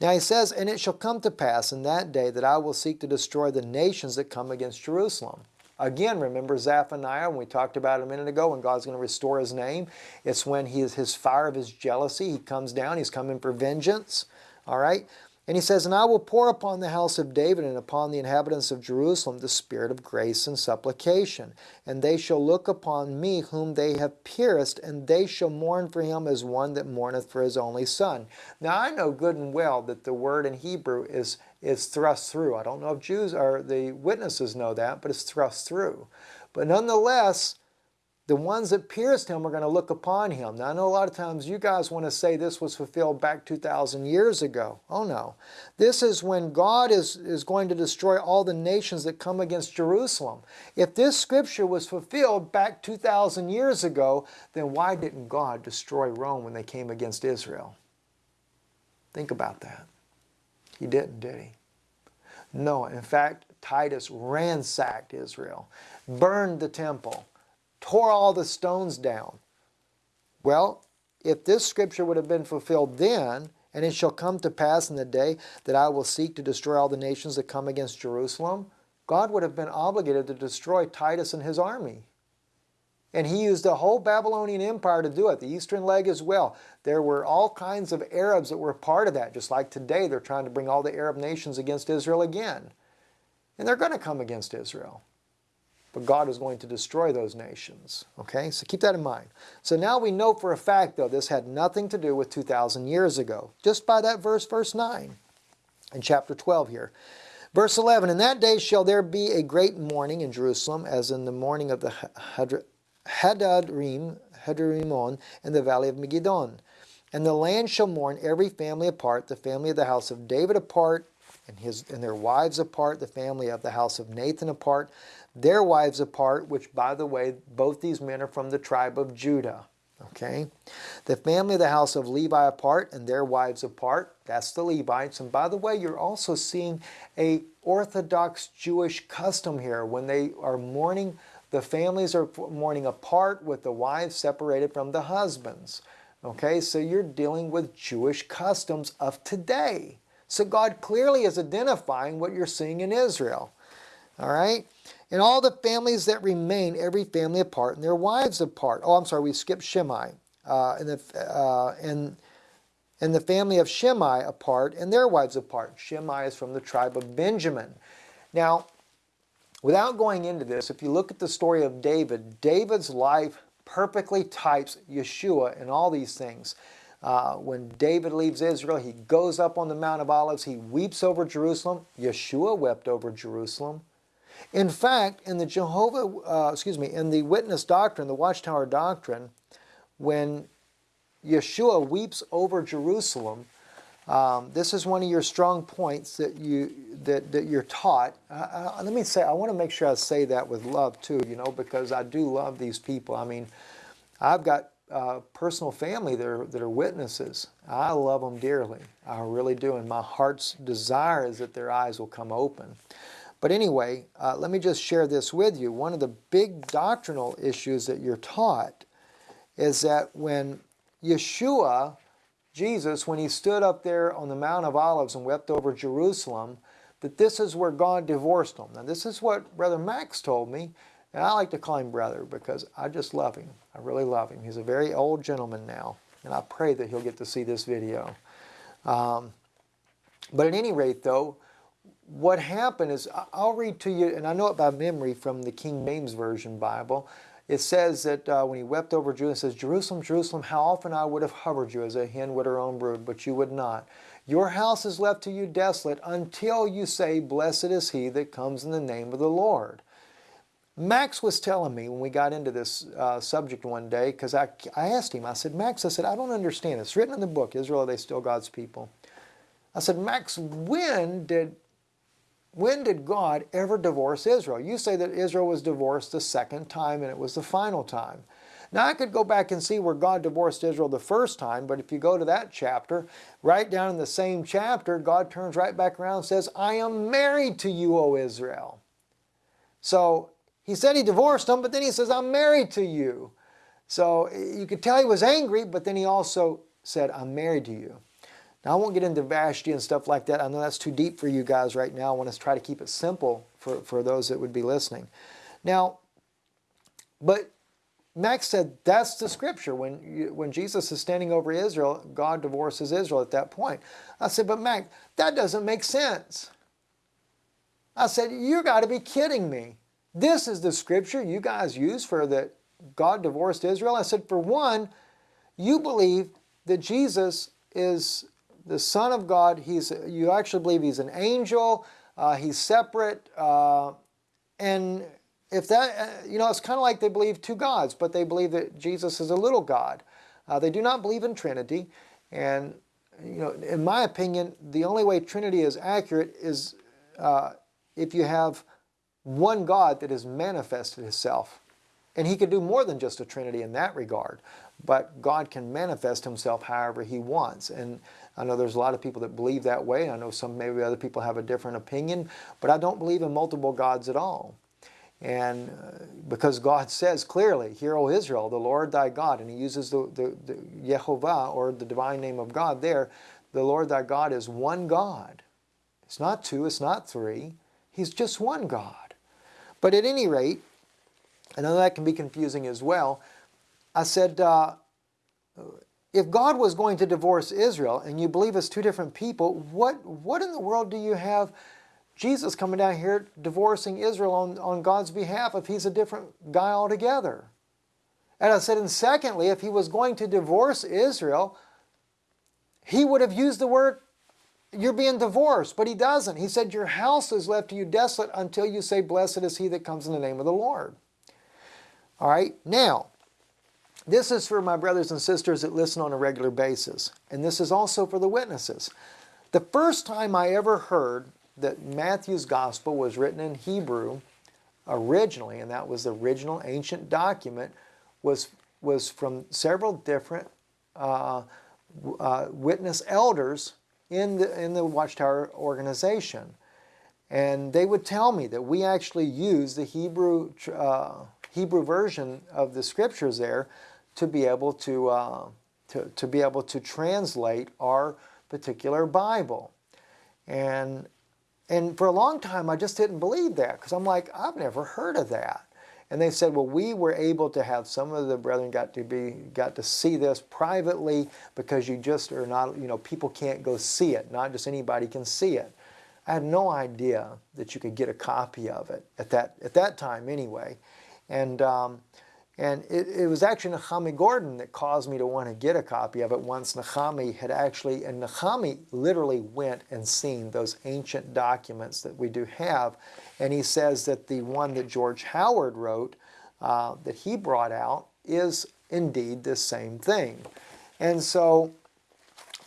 Now he says, And it shall come to pass in that day that I will seek to destroy the nations that come against Jerusalem. Again, remember Zephaniah, when we talked about it a minute ago, when God's going to restore his name. It's when he is his fire of his jealousy, he comes down, he's coming for vengeance. All right? And he says, And I will pour upon the house of David and upon the inhabitants of Jerusalem the spirit of grace and supplication. And they shall look upon me whom they have pierced, and they shall mourn for him as one that mourneth for his only son. Now I know good and well that the word in Hebrew is, is thrust through. I don't know if Jews or the witnesses know that, but it's thrust through. But nonetheless, the ones that pierced him are going to look upon him. Now, I know a lot of times you guys want to say this was fulfilled back 2,000 years ago. Oh, no. This is when God is, is going to destroy all the nations that come against Jerusalem. If this scripture was fulfilled back 2,000 years ago, then why didn't God destroy Rome when they came against Israel? Think about that. He didn't, did he? No. In fact, Titus ransacked Israel, burned the temple tore all the stones down. Well, if this scripture would have been fulfilled then, and it shall come to pass in the day that I will seek to destroy all the nations that come against Jerusalem, God would have been obligated to destroy Titus and his army. And he used the whole Babylonian Empire to do it, the eastern leg as well. There were all kinds of Arabs that were part of that, just like today they're trying to bring all the Arab nations against Israel again. And they're going to come against Israel but God is going to destroy those nations. Okay, so keep that in mind. So now we know for a fact, though, this had nothing to do with 2,000 years ago, just by that verse, verse 9, in chapter 12 here. Verse 11, In that day shall there be a great mourning in Jerusalem, as in the morning of the Hadadrim, Hadarimon, in the valley of Megiddon. And the land shall mourn every family apart, the family of the house of David apart, and, his, and their wives apart, the family of the house of Nathan apart, their wives apart, which, by the way, both these men are from the tribe of Judah. Okay? The family of the house of Levi apart and their wives apart. That's the Levites. And by the way, you're also seeing a Orthodox Jewish custom here. When they are mourning, the families are mourning apart with the wives separated from the husbands. Okay, so you're dealing with Jewish customs of today. So God clearly is identifying what you're seeing in Israel. All right? And all the families that remain, every family apart, and their wives apart. Oh, I'm sorry, we skipped Shimei. Uh, and, the, uh, and, and the family of Shimei apart, and their wives apart. Shimei is from the tribe of Benjamin. Now, without going into this, if you look at the story of David, David's life perfectly types Yeshua and all these things. Uh, when David leaves Israel, he goes up on the Mount of Olives, he weeps over Jerusalem. Yeshua wept over Jerusalem. In fact, in the Jehovah, uh, excuse me, in the witness doctrine, the watchtower doctrine, when Yeshua weeps over Jerusalem, um, this is one of your strong points that you that, that you're taught. Uh, uh, let me say, I want to make sure I say that with love too, you know, because I do love these people. I mean, I've got uh, personal family that are, that are witnesses. I love them dearly. I really do. And my heart's desire is that their eyes will come open. But anyway, uh, let me just share this with you. One of the big doctrinal issues that you're taught is that when Yeshua, Jesus, when he stood up there on the Mount of Olives and wept over Jerusalem, that this is where God divorced him. Now, this is what Brother Max told me. And I like to call him brother because I just love him. I really love him. He's a very old gentleman now, and I pray that he'll get to see this video. Um, but at any rate, though, what happened is, I'll read to you, and I know it by memory from the King James Version Bible. It says that uh, when he wept over Jerusalem, it says, Jerusalem, Jerusalem, how often I would have hovered you as a hen would her own brood, but you would not. Your house is left to you desolate until you say, Blessed is he that comes in the name of the Lord. Max was telling me when we got into this uh, subject one day, because I, I asked him, I said, Max, I said, I don't understand. It's written in the book, Israel, are they still God's people? I said, Max, when did, when did God ever divorce Israel? You say that Israel was divorced the second time and it was the final time. Now I could go back and see where God divorced Israel the first time, but if you go to that chapter, right down in the same chapter, God turns right back around and says, I am married to you, O Israel. So he said he divorced them, but then he says, I'm married to you. So you could tell he was angry, but then he also said, I'm married to you. Now, I won't get into Vashti and stuff like that. I know that's too deep for you guys right now. I want to try to keep it simple for, for those that would be listening. Now, but Max said that's the scripture. When, you, when Jesus is standing over Israel, God divorces Israel at that point. I said, but Max, that doesn't make sense. I said, you got to be kidding me. This is the scripture you guys use for that God divorced Israel. I said, for one, you believe that Jesus is the Son of God. He's you actually believe he's an angel. Uh, he's separate, uh, and if that uh, you know, it's kind of like they believe two gods, but they believe that Jesus is a little God. Uh, they do not believe in Trinity, and you know, in my opinion, the only way Trinity is accurate is uh, if you have one God that has manifested himself. And he could do more than just a Trinity in that regard. But God can manifest himself however he wants. And I know there's a lot of people that believe that way. I know some maybe other people have a different opinion. But I don't believe in multiple gods at all. And uh, because God says clearly, Hear, O Israel, the Lord thy God, and he uses the, the, the Yehovah, or the divine name of God there, the Lord thy God is one God. It's not two, it's not three. He's just one God. But at any rate, I know that can be confusing as well. I said, uh, if God was going to divorce Israel and you believe it's two different people, what, what in the world do you have Jesus coming down here divorcing Israel on, on God's behalf if he's a different guy altogether? And I said, and secondly, if he was going to divorce Israel, he would have used the word you're being divorced, but he doesn't. He said, Your house is left to you desolate until you say, Blessed is he that comes in the name of the Lord. All right, now, this is for my brothers and sisters that listen on a regular basis, and this is also for the witnesses. The first time I ever heard that Matthew's gospel was written in Hebrew originally, and that was the original ancient document, was, was from several different uh, uh, witness elders in the, in the Watchtower organization. And they would tell me that we actually use the Hebrew, uh, Hebrew version of the scriptures there to be able to, uh, to, to be able to translate our particular Bible. And, and for a long time, I just didn't believe that because I'm like, I've never heard of that. And they said, well, we were able to have some of the brethren got to be got to see this privately because you just are not, you know, people can't go see it. Not just anybody can see it. I had no idea that you could get a copy of it at that at that time anyway. And um, and it, it, was actually Nehemia Gordon that caused me to want to get a copy of it once Nehemia had actually, and Nehemia literally went and seen those ancient documents that we do have. And he says that the one that George Howard wrote, uh, that he brought out, is indeed the same thing. And so,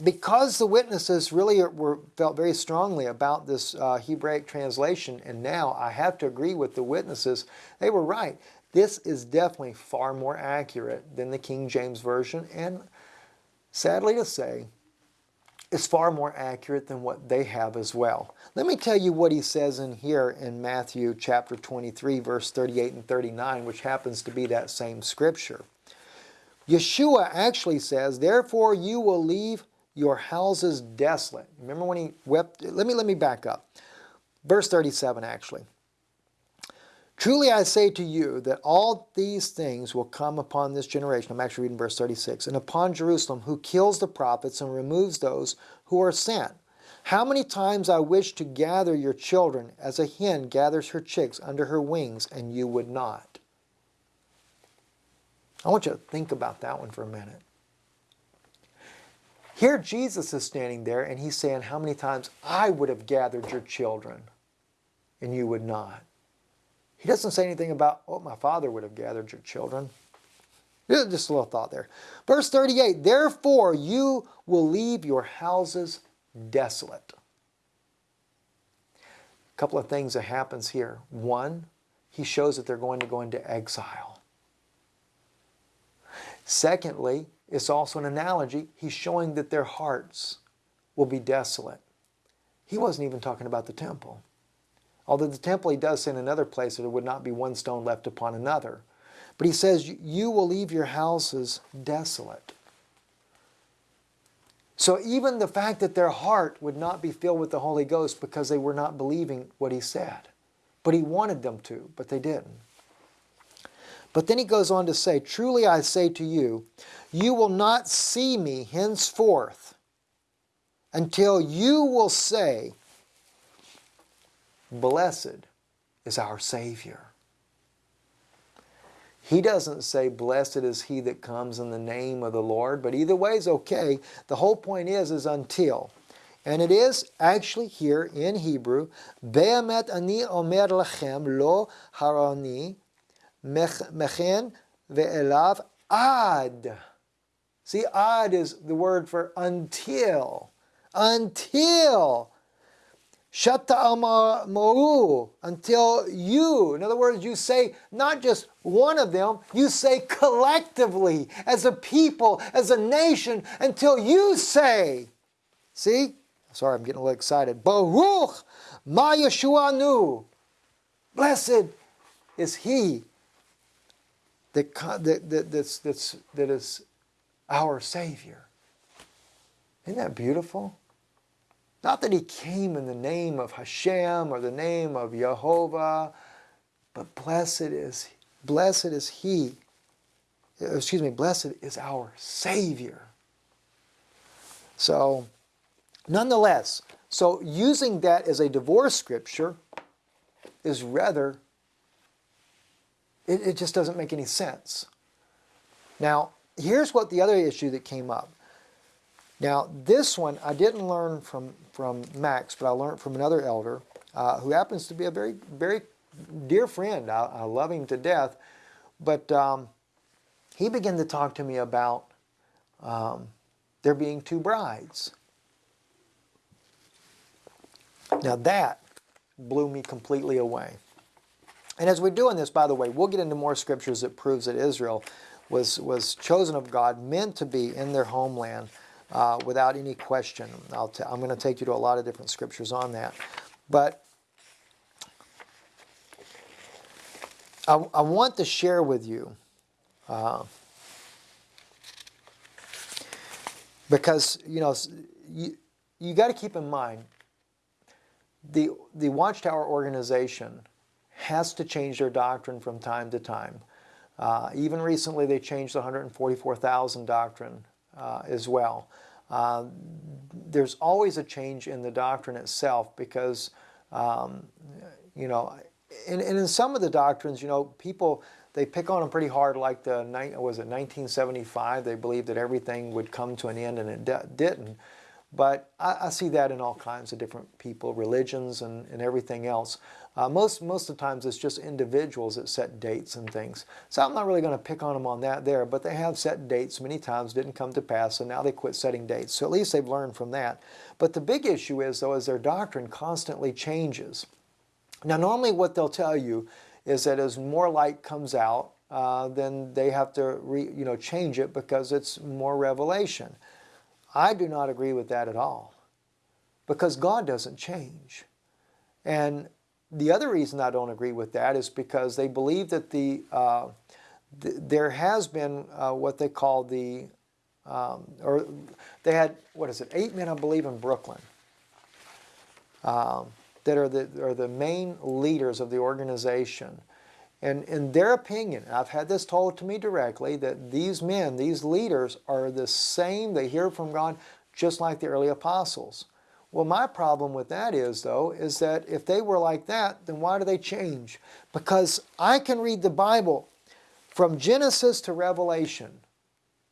because the witnesses really were felt very strongly about this uh, Hebraic translation, and now I have to agree with the witnesses, they were right This is definitely far more accurate than the King James Version, and sadly to say, is far more accurate than what they have as well. Let me tell you what he says in here in Matthew chapter 23, verse 38 and 39, which happens to be that same scripture. Yeshua actually says, Therefore you will leave your houses desolate. Remember when he wept? Let me, let me back up. Verse 37 actually. Truly I say to you that all these things will come upon this generation. I'm actually reading verse 36. And upon Jerusalem, who kills the prophets and removes those who are sent. How many times I wish to gather your children as a hen gathers her chicks under her wings, and you would not. I want you to think about that one for a minute. Here Jesus is standing there and he's saying, How many times I would have gathered your children and you would not? He doesn't say anything about, Oh, my father would have gathered your children. Just a little thought there. Verse 38 Therefore you will leave your houses desolate. A couple of things that happens here. One, he shows that they're going to go into exile. Secondly, it's also an analogy. He's showing that their hearts will be desolate. He wasn't even talking about the temple. Although the temple, he does say in another place that there would not be one stone left upon another. But he says, You will leave your houses desolate. So even the fact that their heart would not be filled with the Holy Ghost because they were not believing what he said. But he wanted them to, but they didn't. But then he goes on to say, Truly I say to you, you will not see me henceforth until you will say, Blessed is our Savior. He doesn't say, Blessed is he that comes in the name of the Lord, but either way is okay. The whole point is, is until. And it is actually here in Hebrew, Be'emet ani omer lechem lo harani mechen ve'elav ad. See, ad is the word for until. Until. Shata amaru, until you. In other words, you say not just one of them, you say collectively, as a people, as a nation, until you say. See? Sorry, I'm getting a little excited. Baruch ma. Blessed is he that, that, that, that's, that's, that is our Savior. Isn't that beautiful? Not that he came in the name of Hashem or the name of Jehovah, but blessed is, blessed is he, excuse me, blessed is our Savior. So, nonetheless, so using that as a divorce scripture is rather it, it just doesn't make any sense. Now, here's what the other issue that came up. Now, this one I didn't learn from, from Max, but I learned from another elder uh, who happens to be a very, very dear friend. I, I love him to death. But um, he began to talk to me about um, there being two brides. Now that blew me completely away. And as we're doing this, by the way, we'll get into more scriptures that proves that Israel was, was chosen of God, meant to be in their homeland uh, without any question. i am going to take you to a lot of different scriptures on that. But I, I want to share with you uh, because, you know, you, you got to keep in mind the, the Watchtower organization has to change their doctrine from time to time. Uh, even recently, they changed the 144,000 doctrine uh, as well. Uh, there's always a change in the doctrine itself because, um, you know, and, and, in some of the doctrines, you know, people, they pick on them pretty hard like the, was it 1975, they believed that everything would come to an end and it didn't. But I, I, see that in all kinds of different people, religions and, and everything else. Uh, most, most of the times it's just individuals that set dates and things. So I'm not really going to pick on them on that there, but they have set dates many times, didn't come to pass, so now they quit setting dates. So at least they've learned from that. But the big issue is, though, is their doctrine constantly changes. Now, normally what they'll tell you is that as more light comes out, uh, then they have to re, you know change it because it's more revelation. I do not agree with that at all because God doesn't change. And the other reason I don't agree with that is because they believe that the, uh, th there has been uh, what they call the, um, or they had, what is it, eight men, I believe, in Brooklyn um, that are the, are the main leaders of the organization. And in their opinion, I've had this told to me directly, that these men, these leaders, are the same, they hear from God just like the early apostles. Well, my problem with that is, though, is that if they were like that, then why do they change? Because I can read the Bible from Genesis to Revelation.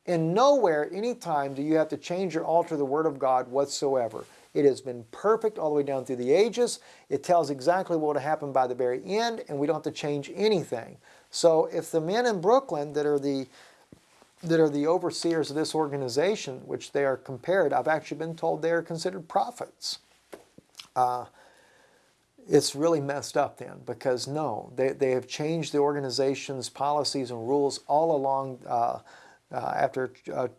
And nowhere, anytime, do you have to change or alter the Word of God whatsoever. It has been perfect all the way down through the ages. It tells exactly what will happen by the very end, and we don't have to change anything. So if the men in Brooklyn that are the that are the overseers of this organization, which they are compared, I've actually been told they are considered prophets. Uh, it's really messed up then because no, they, they have changed the organization's policies and rules all along uh, uh, after uh,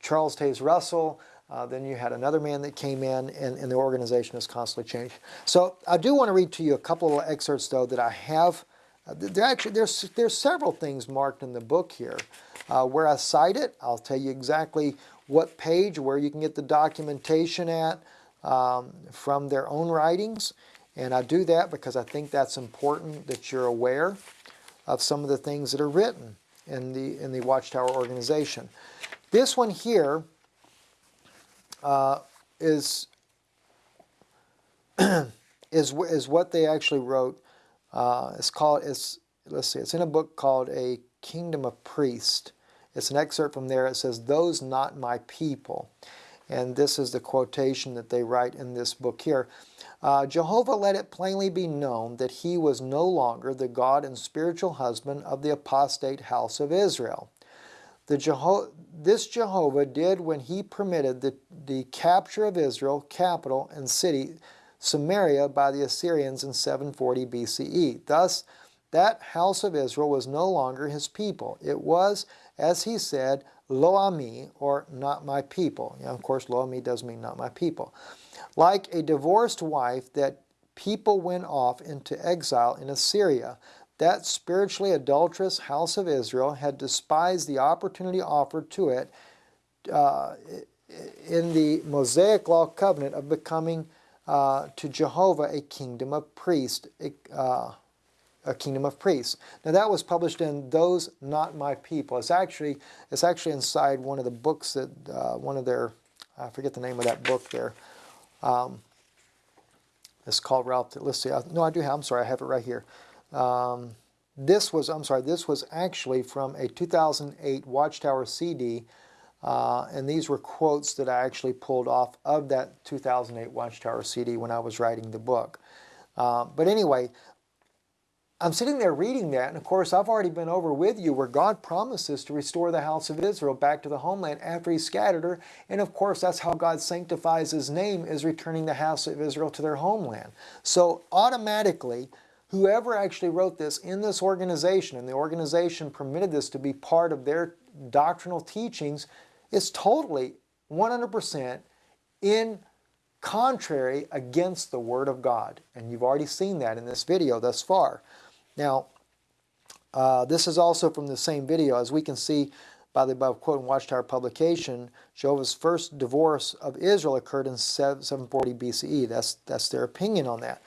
Charles Taze Russell. Uh, then you had another man that came in and, and, the organization has constantly changed. So I do want to read to you a couple of excerpts though that I have. Uh, there actually, there's, there's several things marked in the book here. Uh, where I cite it, I'll tell you exactly what page, where you can get the documentation at um, from their own writings. And I do that because I think that's important that you're aware of some of the things that are written in the, in the Watchtower organization. This one here uh, is is is what they actually wrote. Uh, it's called it's let's see. It's in a book called A Kingdom of Priests. It's an excerpt from there. It says, "Those not my people," and this is the quotation that they write in this book here. Uh, Jehovah let it plainly be known that he was no longer the God and spiritual husband of the apostate house of Israel. The Jeho this Jehovah did when he permitted the, the capture of Israel, capital and city, Samaria, by the Assyrians in 740 BCE. Thus, that house of Israel was no longer his people. It was, as he said, Lo Ami, or not my people. of course, Lo Ami does mean not my people. Like a divorced wife that people went off into exile in Assyria, that spiritually adulterous house of Israel had despised the opportunity offered to it uh, in the Mosaic Law covenant of becoming uh, to Jehovah a kingdom of priests, uh, a kingdom of priests. Now that was published in Those Not My People. It's actually it's actually inside one of the books that uh, one of their I forget the name of that book there. Um, it's called Ralph. Let's see. No, I do have. I'm sorry. I have it right here. Um, this was, I'm sorry, this was actually from a 2008 Watchtower CD, uh, and these were quotes that I actually pulled off of that 2008 Watchtower CD when I was writing the book. Uh, but anyway, I'm sitting there reading that, and of course, I've already been over with you where God promises to restore the house of Israel back to the homeland after He scattered her. And of course, that's how God sanctifies His name, is returning the house of Israel to their homeland. So automatically, whoever actually wrote this in this organization, and the organization permitted this to be part of their doctrinal teachings, is totally 100% in contrary against the Word of God. And you've already seen that in this video thus far. Now, uh, this is also from the same video. As we can see by the above quote in Watchtower publication, Jehovah's first divorce of Israel occurred in 740 BCE. That's, that's their opinion on that.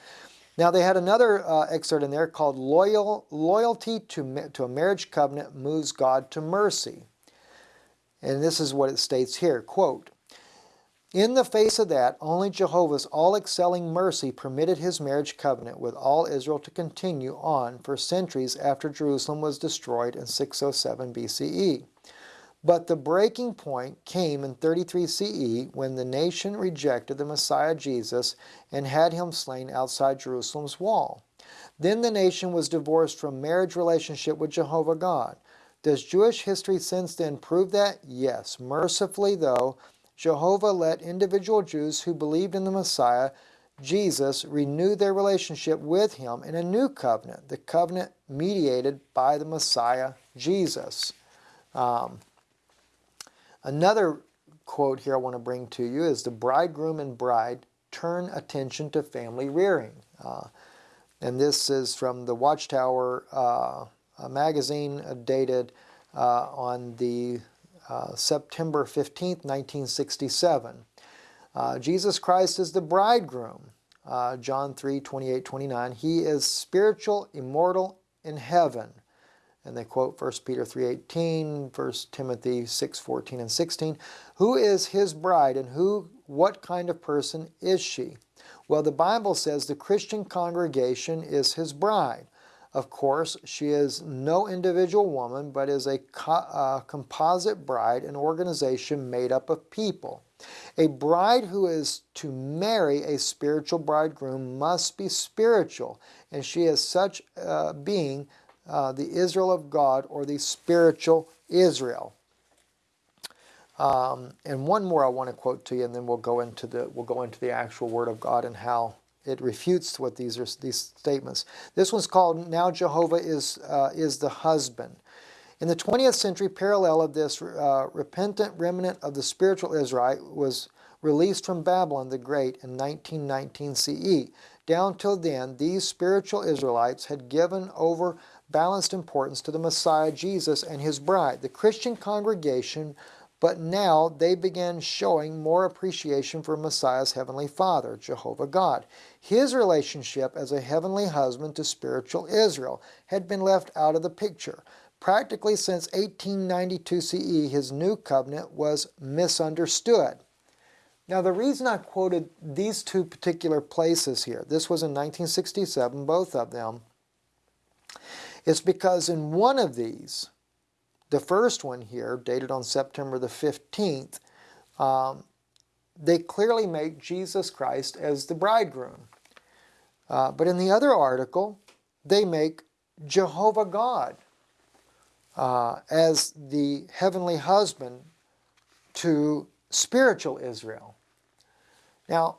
Now they had another uh, excerpt in there called Loyal, Loyalty to, to a Marriage Covenant Moves God to Mercy. And this is what it states here, quote, in the face of that, only Jehovah's all-excelling mercy permitted his marriage covenant with all Israel to continue on for centuries after Jerusalem was destroyed in 607 BCE. But the breaking point came in 33 CE when the nation rejected the Messiah Jesus and had him slain outside Jerusalem's wall. Then the nation was divorced from marriage relationship with Jehovah God. Does Jewish history since then prove that? Yes. Mercifully, though, Jehovah let individual Jews who believed in the Messiah Jesus renew their relationship with him in a new covenant, the covenant mediated by the Messiah Jesus. Um, another quote here I want to bring to you is the bridegroom and bride turn attention to family rearing. Uh, and this is from the Watchtower uh, magazine uh, dated uh, on the September 15th, 1967. Uh, Jesus Christ is the bridegroom. Uh, John 3, 28, 29. He is spiritual, immortal in heaven. And they quote 1 Peter 3.18, 1 Timothy 6.14 and 16. Who is his bride and who, what kind of person is she? Well, the Bible says the Christian congregation is his bride. Of course, she is no individual woman, but is a co uh, composite bride, an organization made up of people. A bride who is to marry a spiritual bridegroom must be spiritual, and she is such uh, being uh, the Israel of God or the spiritual Israel. Um, and one more I want to quote to you, and then we'll go into the we'll go into the actual Word of God and how it refutes what these are these statements. This one's called "Now Jehovah is uh, is the husband." In the 20th century, parallel of this uh, repentant remnant of the spiritual Israelite was released from Babylon the Great in 1919 CE. Down till then, these spiritual Israelites had given over balanced importance to the Messiah Jesus and his bride. The Christian congregation but now they began showing more appreciation for Messiah's heavenly Father, Jehovah God. His relationship as a heavenly husband to spiritual Israel had been left out of the picture. Practically since 1892 CE, his new covenant was misunderstood. Now, the reason I quoted these two particular places here, this was in 1967, both of them, is because in one of these, the first one here, dated on September the 15th, um, they clearly make Jesus Christ as the bridegroom. Uh, but in the other article, they make Jehovah God uh, as the heavenly husband to spiritual Israel. Now,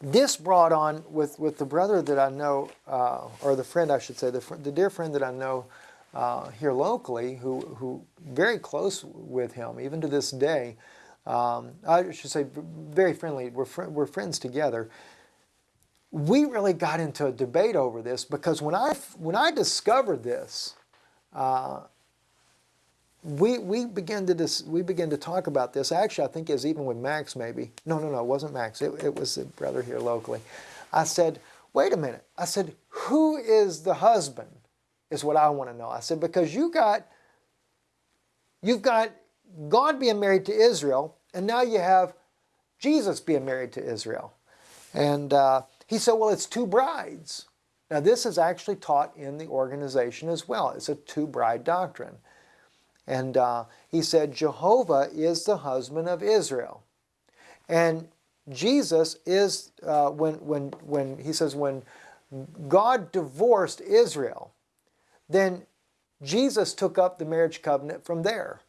this brought on with, with the brother that I know, uh, or the friend I should say, the, the dear friend that I know uh, here locally who, who very close with him, even to this day. Um, I should say very friendly. We're, fr we're friends together. We really got into a debate over this because when I, when I discovered this, uh, we, we began to dis, we began to talk about this. Actually, I think it was even with Max maybe. No, no, no, it wasn't Max. It, it was a brother here locally. I said, wait a minute. I said, who is the husband? Is what I want to know. I said, because you got, you've got God being married to Israel, and now you have Jesus being married to Israel. And uh, he said, well, it's two brides. Now, this is actually taught in the organization as well. It's a two bride doctrine. And uh, he said, Jehovah is the husband of Israel. And Jesus is, uh, when, when, when he says, when God divorced Israel, then Jesus took up the marriage covenant from there.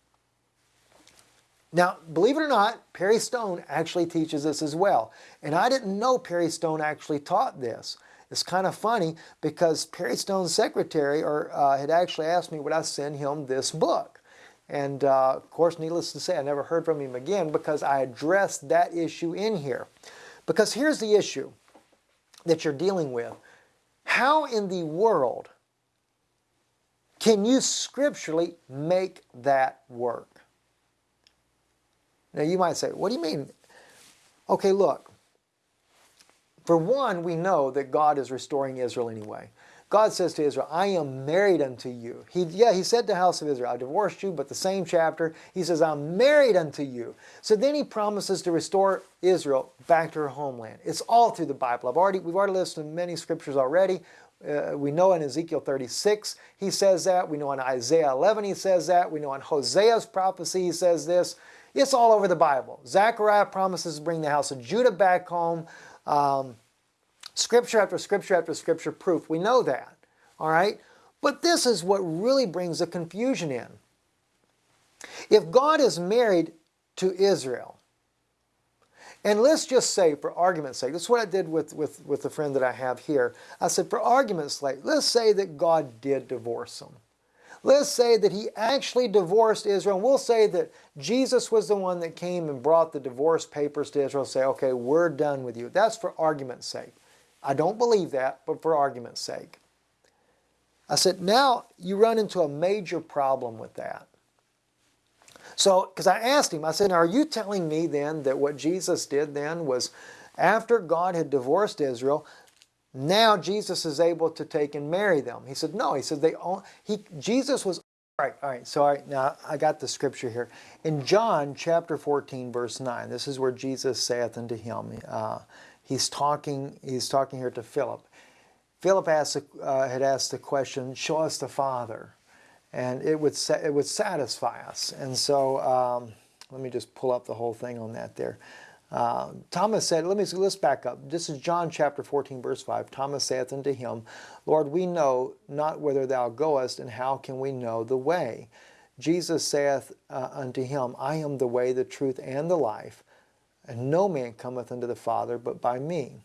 Now, believe it or not, Perry Stone actually teaches this as well. And I didn't know Perry Stone actually taught this. It's kind of funny because Perry Stone's secretary or, uh, had actually asked me would I send him this book. And uh, of course, needless to say, I never heard from him again because I addressed that issue in here. Because here's the issue that you're dealing with. How in the world can you scripturally make that work? Now you might say, what do you mean? Okay, look. For one, we know that God is restoring Israel anyway. God says to Israel, I am married unto you. He, yeah, he said to the house of Israel, I divorced you, but the same chapter, he says, I'm married unto you. So then he promises to restore Israel back to her homeland. It's all through the Bible. I've already, we've already listed many scriptures already. Uh, we know in Ezekiel 36 he says that. We know in Isaiah 11 he says that. We know in Hosea's prophecy he says this. It's all over the Bible. Zechariah promises to bring the house of Judah back home. Um, scripture after scripture after scripture proof. We know that. All right? But this is what really brings the confusion in. If God is married to Israel, And let's just say, for argument's sake, this is what I did with, with, with the friend that I have here. I said, for argument's sake, let's say that God did divorce them. Let's say that he actually divorced Israel. And We'll say that Jesus was the one that came and brought the divorce papers to Israel and say, okay, we're done with you. That's for argument's sake. I don't believe that, but for argument's sake. I said, now you run into a major problem with that. So, because I asked him, I said, are you telling me then that what Jesus did then was after God had divorced Israel, now Jesus is able to take and marry them? He said, no. He said, they all, he, Jesus was, all right, all right, so all right, now I got the scripture here. In John chapter 14, verse 9, this is where Jesus saith unto him, uh, he's talking, he's talking here to Philip. Philip asked, uh, had asked the question, show us the Father and it would it would satisfy us. And so um, let me just pull up the whole thing on that there. Uh, Thomas said, let me let's back up. This is John chapter 14, verse 5. Thomas saith unto him, Lord, we know not whither thou goest, and how can we know the way? Jesus saith uh, unto him, I am the way, the truth, and the life, and no man cometh unto the Father but by me.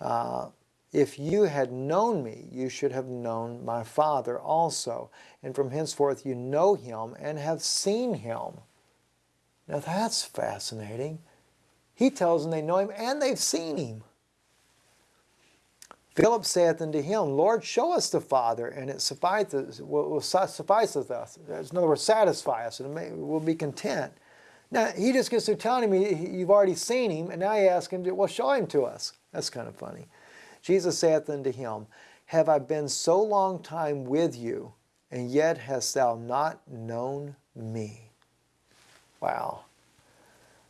Uh, if you had known me, you should have known my Father also. And from henceforth you know him and have seen him. Now that's fascinating. He tells them they know him and they've seen him. Philip saith unto him, Lord, show us the Father, and it sufficeth, us. In other words, satisfy us, and we'll be content. Now, he just gets through telling me you've already seen him, and now you ask him, to, well, show him to us. That's kind of funny. Jesus saith unto him, Have I been so long time with you, and yet hast thou not known me? Wow.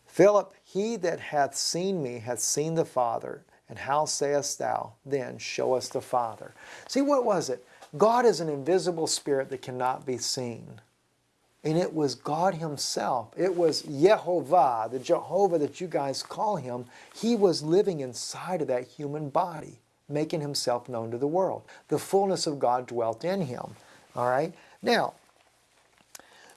Philip, he that hath seen me hath seen the Father. And how sayest thou, then, show us the Father? See, what was it? God is an invisible spirit that cannot be seen. And it was God Himself. It was Yehovah, the Jehovah that you guys call Him. He was living inside of that human body, making Himself known to the world. The fullness of God dwelt in Him. All right? Now,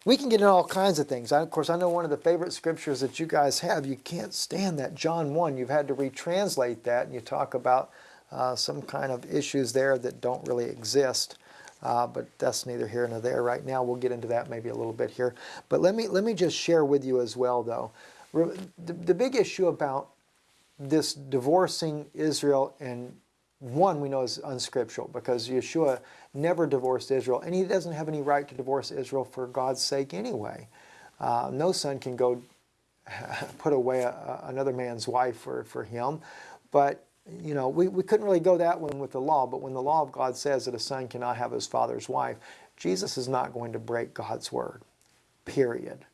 we can get into all kinds of things. I, of course, I know one of the favorite scriptures that you guys have, you can't stand that John 1. You've had to retranslate that, and you talk about uh, some kind of issues there that don't really exist. Uh, but that's neither here nor there right now. We'll get into that maybe a little bit here. But let me, let me just share with you as well, though. The, the big issue about this divorcing Israel and one we know is unscriptural because Yeshua never divorced Israel and he doesn't have any right to divorce Israel for God's sake anyway. Uh, no son can go put away a, another man's wife for, for him. But you know, we, we couldn't really go that one with the law, but when the law of God says that a son cannot have his father's wife, Jesus is not going to break God's word, period.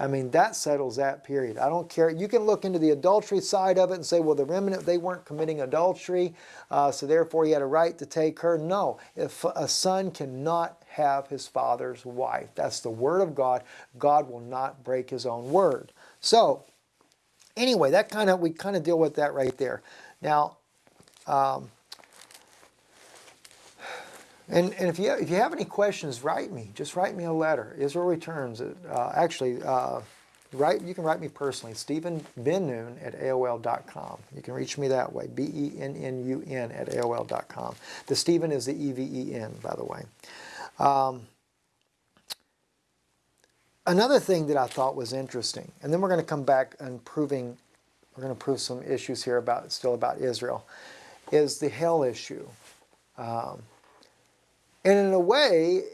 I mean, that settles that period. I don't care. You can look into the adultery side of it and say, well, the remnant, they weren't committing adultery, uh, so therefore he had a right to take her. No, if a son cannot have his father's wife, that's the word of God. God will not break his own word. So, anyway, that kind of, we kind of deal with that right there. Now, um, and, and if, you, if you have any questions, write me. Just write me a letter. Israel Returns. Uh, actually, uh, write, you can write me personally, Steven Bennun at AOL.com. You can reach me that way, B-E-N-N-U-N at AOL.com. The Steven is the E-V-E-N, by the way. Um, another thing that I thought was interesting, and then we're going to come back and proving, we're going to prove some issues here about still about Israel, is the hell issue. Um, and in a way,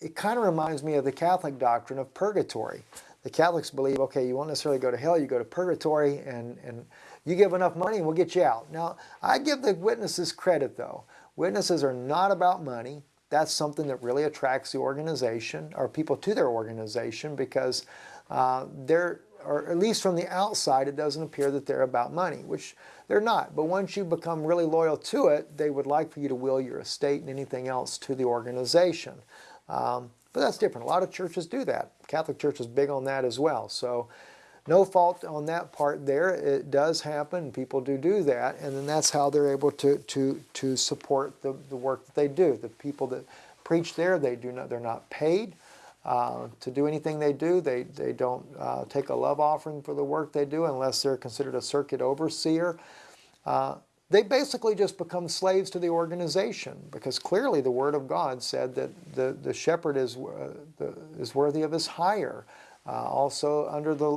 it kind of reminds me of the Catholic doctrine of purgatory. The Catholics believe, okay, you won't necessarily go to hell, you go to purgatory, and, and you give enough money and we'll get you out. Now, I give the witnesses credit though. Witnesses are not about money. That's something that really attracts the organization or people to their organization because uh, they're, or at least from the outside, it doesn't appear that they're about money, which they're not. But once you become really loyal to it, they would like for you to will your estate and anything else to the organization. Um, but that's different. A lot of churches do that. Catholic Church is big on that as well. So no fault on that part there. It does happen. People do do that. And then that's how they're able to, to, to support the, the work that they do. The people that preach there, they do not, they're not paid. Uh, to do anything they do. They, they don't uh, take a love offering for the work they do unless they're considered a circuit overseer. Uh, they basically just become slaves to the organization because clearly the Word of God said that the, the shepherd is, uh, the, is worthy of his hire. Uh, also, under the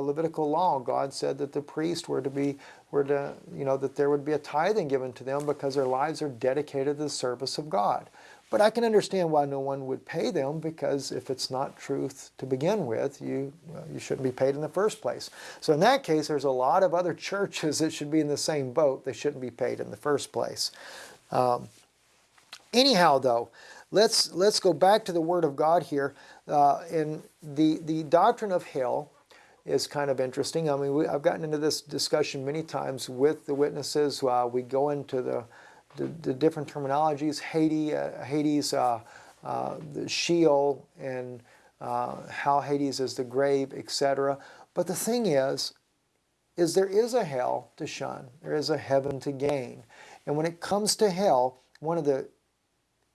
Levitical law, God said that the priests were to be, were to, you know, that there would be a tithing given to them because their lives are dedicated to the service of God. But I can understand why no one would pay them because if it's not truth to begin with, you, well, you shouldn't be paid in the first place. So in that case, there's a lot of other churches that should be in the same boat. They shouldn't be paid in the first place. Um, anyhow, though, let's, let's go back to the Word of God here. Uh, and the, the doctrine of hell is kind of interesting. I mean, we, I've gotten into this discussion many times with the witnesses. Uh, we go into the, the, the different terminologies, Hades, uh, Hades uh, uh, the Sheol, and uh, how Hades is the grave, etc. But the thing is, is there is a hell to shun. There is a heaven to gain. And when it comes to hell, one of the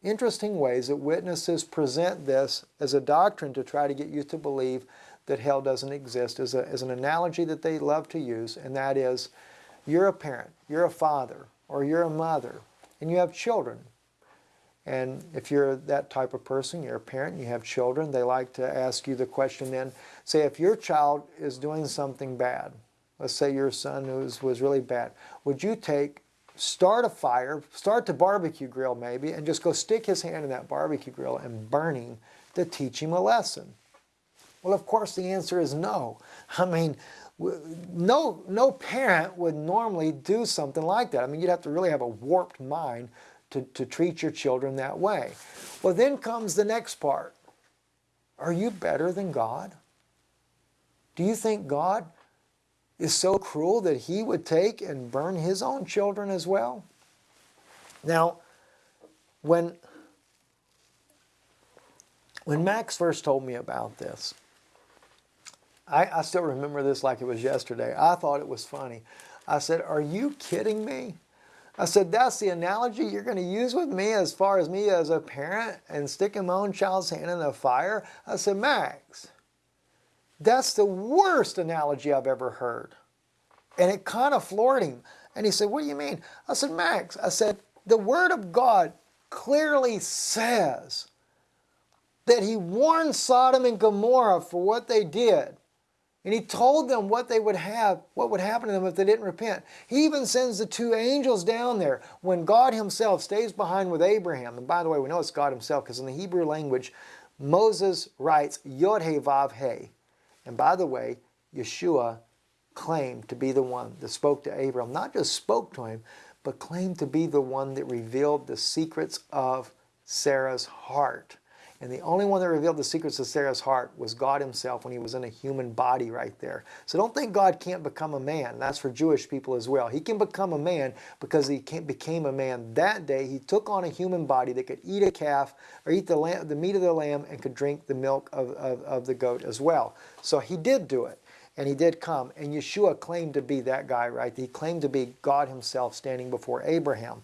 interesting ways that witnesses present this as a doctrine to try to get you to believe that hell doesn't exist is, a, is an analogy that they love to use, and that is you're a parent, you're a father, or you're a mother, and you have children. And if you're that type of person, you're a parent, you have children, they like to ask you the question then, say if your child is doing something bad, let's say your son was, was really bad, would you take start a fire, start the barbecue grill maybe, and just go stick his hand in that barbecue grill and burn him to teach him a lesson? Well, of course, the answer is no. I mean, no, no parent would normally do something like that. I mean, you'd have to really have a warped mind to, to treat your children that way. Well, then comes the next part. Are you better than God? Do you think God is so cruel that he would take and burn his own children as well? Now, when, when Max first told me about this, I, I still remember this like it was yesterday. I thought it was funny. I said, are you kidding me? I said, that's the analogy you're going to use with me as far as me as a parent and sticking my own child's hand in the fire? I said, Max, that's the worst analogy I've ever heard. And it kind of floored him. And he said, What do you mean? I said, Max, I said, the Word of God clearly says that he warned Sodom and Gomorrah for what they did. And he told them what they would have, what would happen to them if they didn't repent. He even sends the two angels down there when God himself stays behind with Abraham. And by the way, we know it's God himself because in the Hebrew language, Moses writes Yod He Vav He. And by the way, Yeshua claimed to be the one that spoke to Abraham. Not just spoke to him, but claimed to be the one that revealed the secrets of Sarah's heart. And the only one that revealed the secrets of Sarah's heart was God himself when he was in a human body right there. So don't think God can't become a man. That's for Jewish people as well. He can become a man because he became a man that day. He took on a human body that could eat a calf or eat the, lamb, the meat of the lamb and could drink the milk of, of, of the goat as well. So he did do it and he did come. And Yeshua claimed to be that guy, right? He claimed to be God himself standing before Abraham.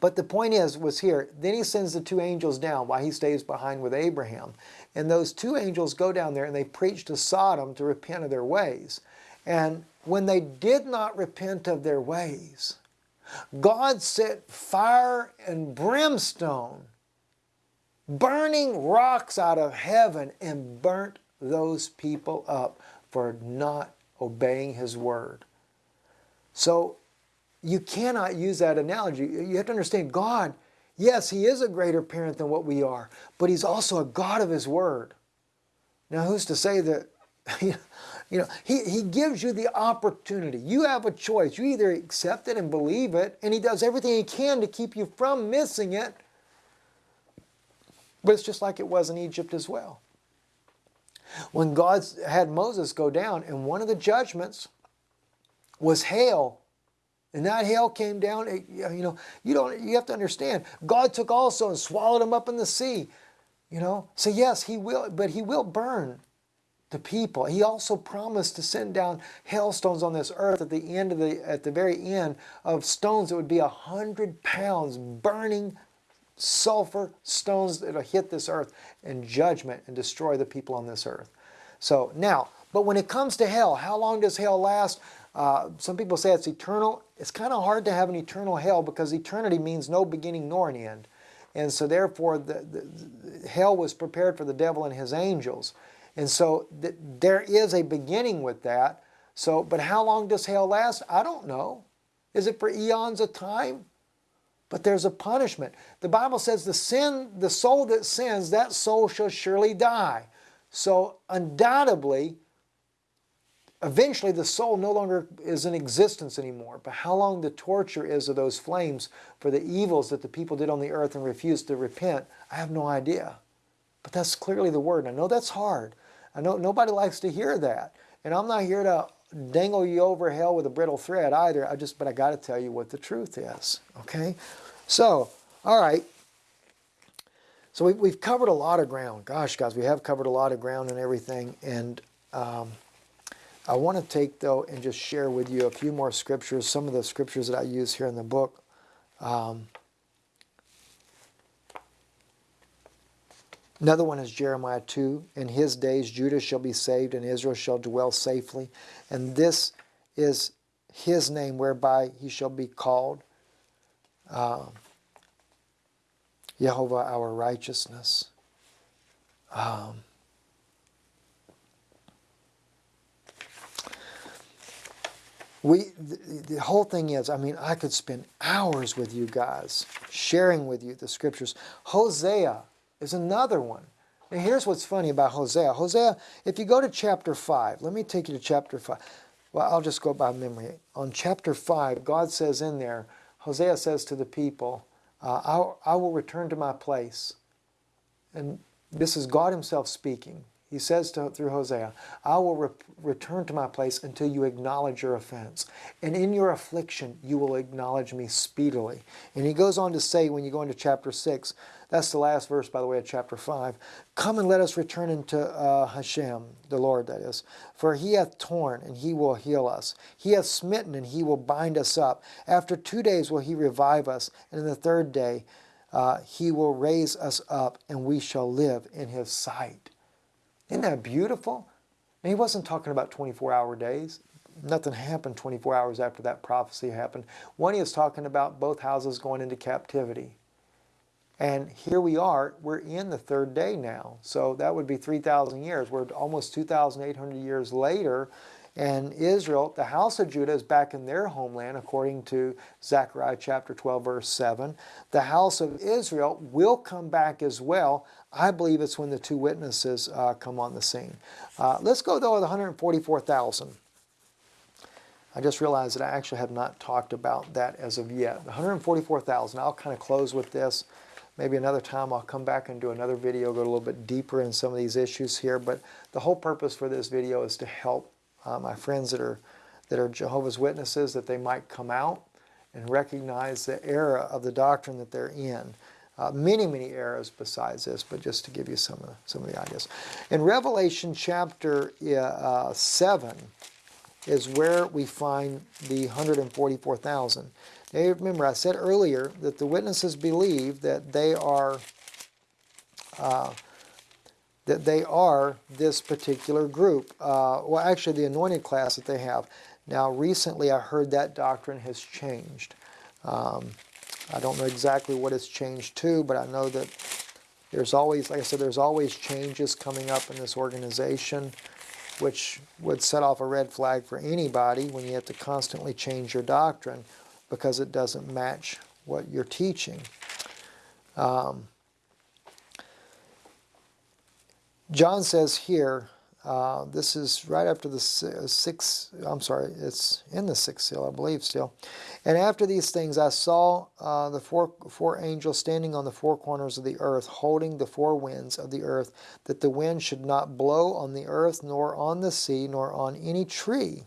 But the point is, was here, then he sends the two angels down while he stays behind with Abraham. And those two angels go down there and they preach to Sodom to repent of their ways. And when they did not repent of their ways, God set fire and brimstone, burning rocks out of heaven, and burnt those people up for not obeying His word. So you cannot use that analogy. You have to understand God, yes, He is a greater parent than what we are, but He's also a God of His Word. Now, who's to say that, you know, he, he gives you the opportunity. You have a choice. You either accept it and believe it, and He does everything He can to keep you from missing it, but it's just like it was in Egypt as well. When God had Moses go down, and one of the judgments was hail and that hail came down, you know, you don't you have to understand. God took also and swallowed them up in the sea. You know, so yes, he will, but he will burn the people. He also promised to send down hailstones on this earth at the end of the at the very end of stones that would be a hundred pounds burning sulfur stones that'll hit this earth in judgment and destroy the people on this earth. So now, but when it comes to hell, how long does hell last? Uh, some people say it's eternal. It's kind of hard to have an eternal hell because eternity means no beginning nor an end. And so therefore, the, the, the hell was prepared for the devil and his angels. And so th there is a beginning with that. So, but how long does hell last? I don't know. Is it for eons of time? But there's a punishment. The Bible says the sin, the soul that sins, that soul shall surely die. So undoubtedly, eventually the soul no longer is in existence anymore. But how long the torture is of those flames for the evils that the people did on the earth and refused to repent, I have no idea. But that's clearly the word. And I know that's hard. I know nobody likes to hear that. And I'm not here to dangle you over hell with a brittle thread either. I just, but I got to tell you what the truth is. Okay? So, all right. So we, we've covered a lot of ground. Gosh, guys, we have covered a lot of ground and everything. And um, I want to take, though, and just share with you a few more scriptures, some of the scriptures that I use here in the book. Um, another one is Jeremiah 2. In his days Judah shall be saved and Israel shall dwell safely. And this is his name whereby he shall be called. Um, Jehovah our righteousness. Um, we the, the, whole thing is i mean i could spend hours with you guys sharing with you the scriptures. Hosea is another one. And here's what's funny about hosea. Hosea if you go to chapter 5 let me take you to chapter 5 well i'll just go by memory. On chapter 5 god says in there hosea says to the people uh, I, I will return to my place. And this is god himself speaking he says to, through Hosea, I will re return to my place until you acknowledge your offense. And in your affliction, you will acknowledge me speedily. And he goes on to say, when you go into chapter 6, that's the last verse, by the way, of chapter 5. Come and let us return unto uh, Hashem, the Lord, that is. For he hath torn, and he will heal us. He hath smitten, and he will bind us up. After two days will he revive us, and in the third day uh, he will raise us up, and we shall live in his sight. Isn't that beautiful? And he wasn't talking about 24-hour days. Nothing happened 24 hours after that prophecy happened. One, he was talking about both houses going into captivity. And here we are, we're in the third day now. So that would be 3,000 years. We're almost 2,800 years later. And Israel, the house of Judah, is back in their homeland, according to Zechariah chapter 12, verse 7. The house of Israel will come back as well. I believe it's when the two witnesses uh, come on the scene. Uh, let's go, though, with 144,000. I just realized that I actually have not talked about that as of yet. 144,000, I'll kind of close with this. Maybe another time I'll come back and do another video, go a little bit deeper in some of these issues here. But the whole purpose for this video is to help uh, my friends that are, that are Jehovah's Witnesses, that they might come out and recognize the era of the doctrine that they're in. Uh, many, many eras besides this, but just to give you some of the, some of the ideas. In Revelation chapter uh, 7 is where we find the 144,000. Now remember, I said earlier that the witnesses believe that they are uh, that they are this particular group. Uh, well, actually, the anointed class that they have. Now, recently I heard that doctrine has changed. Um, I don't know exactly what it's changed to, but I know that there's always, like I said, there's always changes coming up in this organization, which would set off a red flag for anybody when you have to constantly change your doctrine because it doesn't match what you're teaching. Um, John says here, uh, this is right after the uh, sixth, I'm sorry, it's in the sixth seal, I believe still. And after these things I saw uh, the four, four angels standing on the four corners of the earth, holding the four winds of the earth, that the wind should not blow on the earth, nor on the sea, nor on any tree.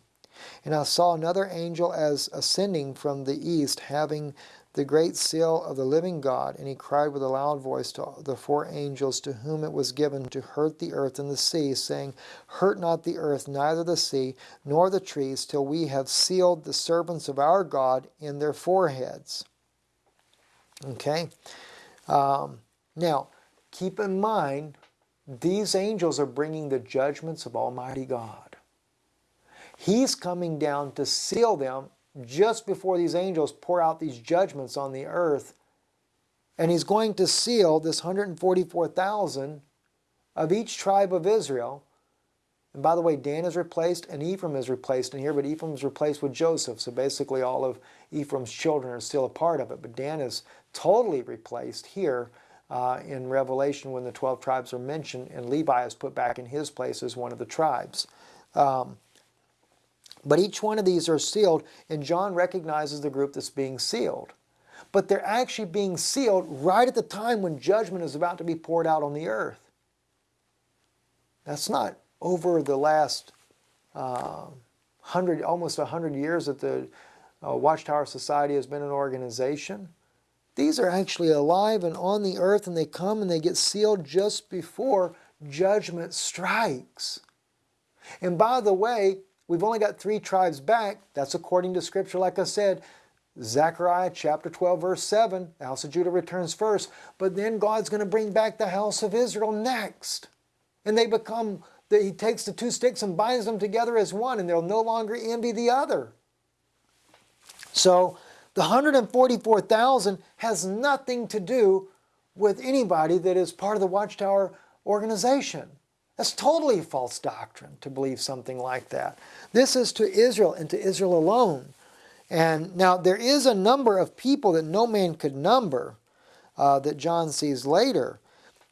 And I saw another angel as ascending from the east, having the great seal of the living God, and he cried with a loud voice to the four angels to whom it was given to hurt the earth and the sea, saying, Hurt not the earth, neither the sea, nor the trees, till we have sealed the servants of our God in their foreheads. Okay? Um, now, keep in mind, these angels are bringing the judgments of Almighty God. He's coming down to seal them just before these angels pour out these judgments on the earth. And he's going to seal this 144,000 of each tribe of Israel. And by the way, Dan is replaced and Ephraim is replaced in here, but Ephraim is replaced with Joseph. So basically all of Ephraim's children are still a part of it. But Dan is totally replaced here uh, in Revelation when the 12 tribes are mentioned, and Levi is put back in his place as one of the tribes. Um, but each one of these are sealed, and John recognizes the group that's being sealed. But they're actually being sealed right at the time when judgment is about to be poured out on the earth. That's not over the last uh, hundred, almost a hundred years that the uh, Watchtower Society has been an organization. These are actually alive and on the earth, and they come and they get sealed just before judgment strikes. And by the way, we've only got three tribes back. That's according to Scripture, like I said. Zechariah chapter 12, verse 7, the house of Judah returns first, but then God's going to bring back the house of Israel next. And they become, he takes the two sticks and binds them together as one, and they'll no longer envy the other. So the 144,000 has nothing to do with anybody that is part of the Watchtower organization. That's totally false doctrine to believe something like that. This is to Israel and to Israel alone. And now there is a number of people that no man could number uh, that John sees later.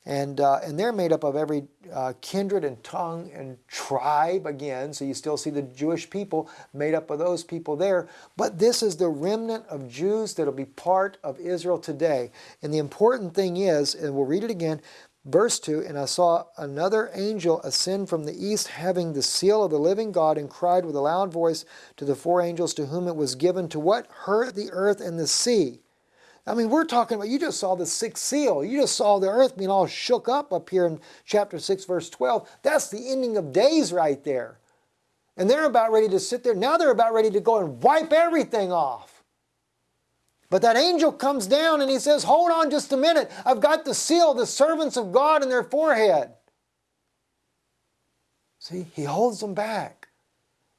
And, uh, and they're made up of every uh, kindred and tongue and tribe again. So you still see the Jewish people made up of those people there. But this is the remnant of Jews that will be part of Israel today. And the important thing is, and we'll read it again, verse 2 And I saw another angel ascend from the east, having the seal of the living God, and cried with a loud voice to the four angels to whom it was given to what? Hurt the earth and the sea I mean, we're talking about, you just saw the sixth seal. You just saw the earth being all shook up up here in chapter 6, verse 12. That's the ending of days right there. And they're about ready to sit there. Now they're about ready to go and wipe everything off. But that angel comes down and he says, Hold on just a minute. I've got the seal the servants of God in their forehead. See, he holds them back.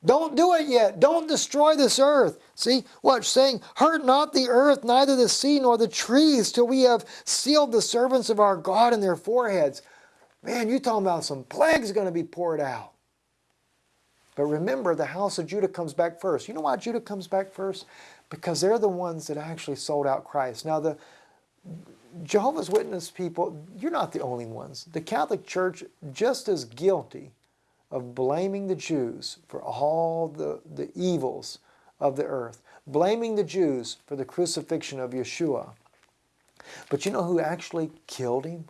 Don't do it yet. Don't destroy this earth. See, what? Saying, Hurt not the earth, neither the sea nor the trees, till we have sealed the servants of our God in their foreheads. Man, you're talking about some plagues going to be poured out. But remember, the house of Judah comes back first. You know why Judah comes back first? Because they're the ones that actually sold out Christ. Now, the Jehovah's Witness people, you're not the only ones. The Catholic Church, just as guilty of blaming the Jews for all the, the evils of the earth, blaming the Jews for the crucifixion of Yeshua. But you know who actually killed him?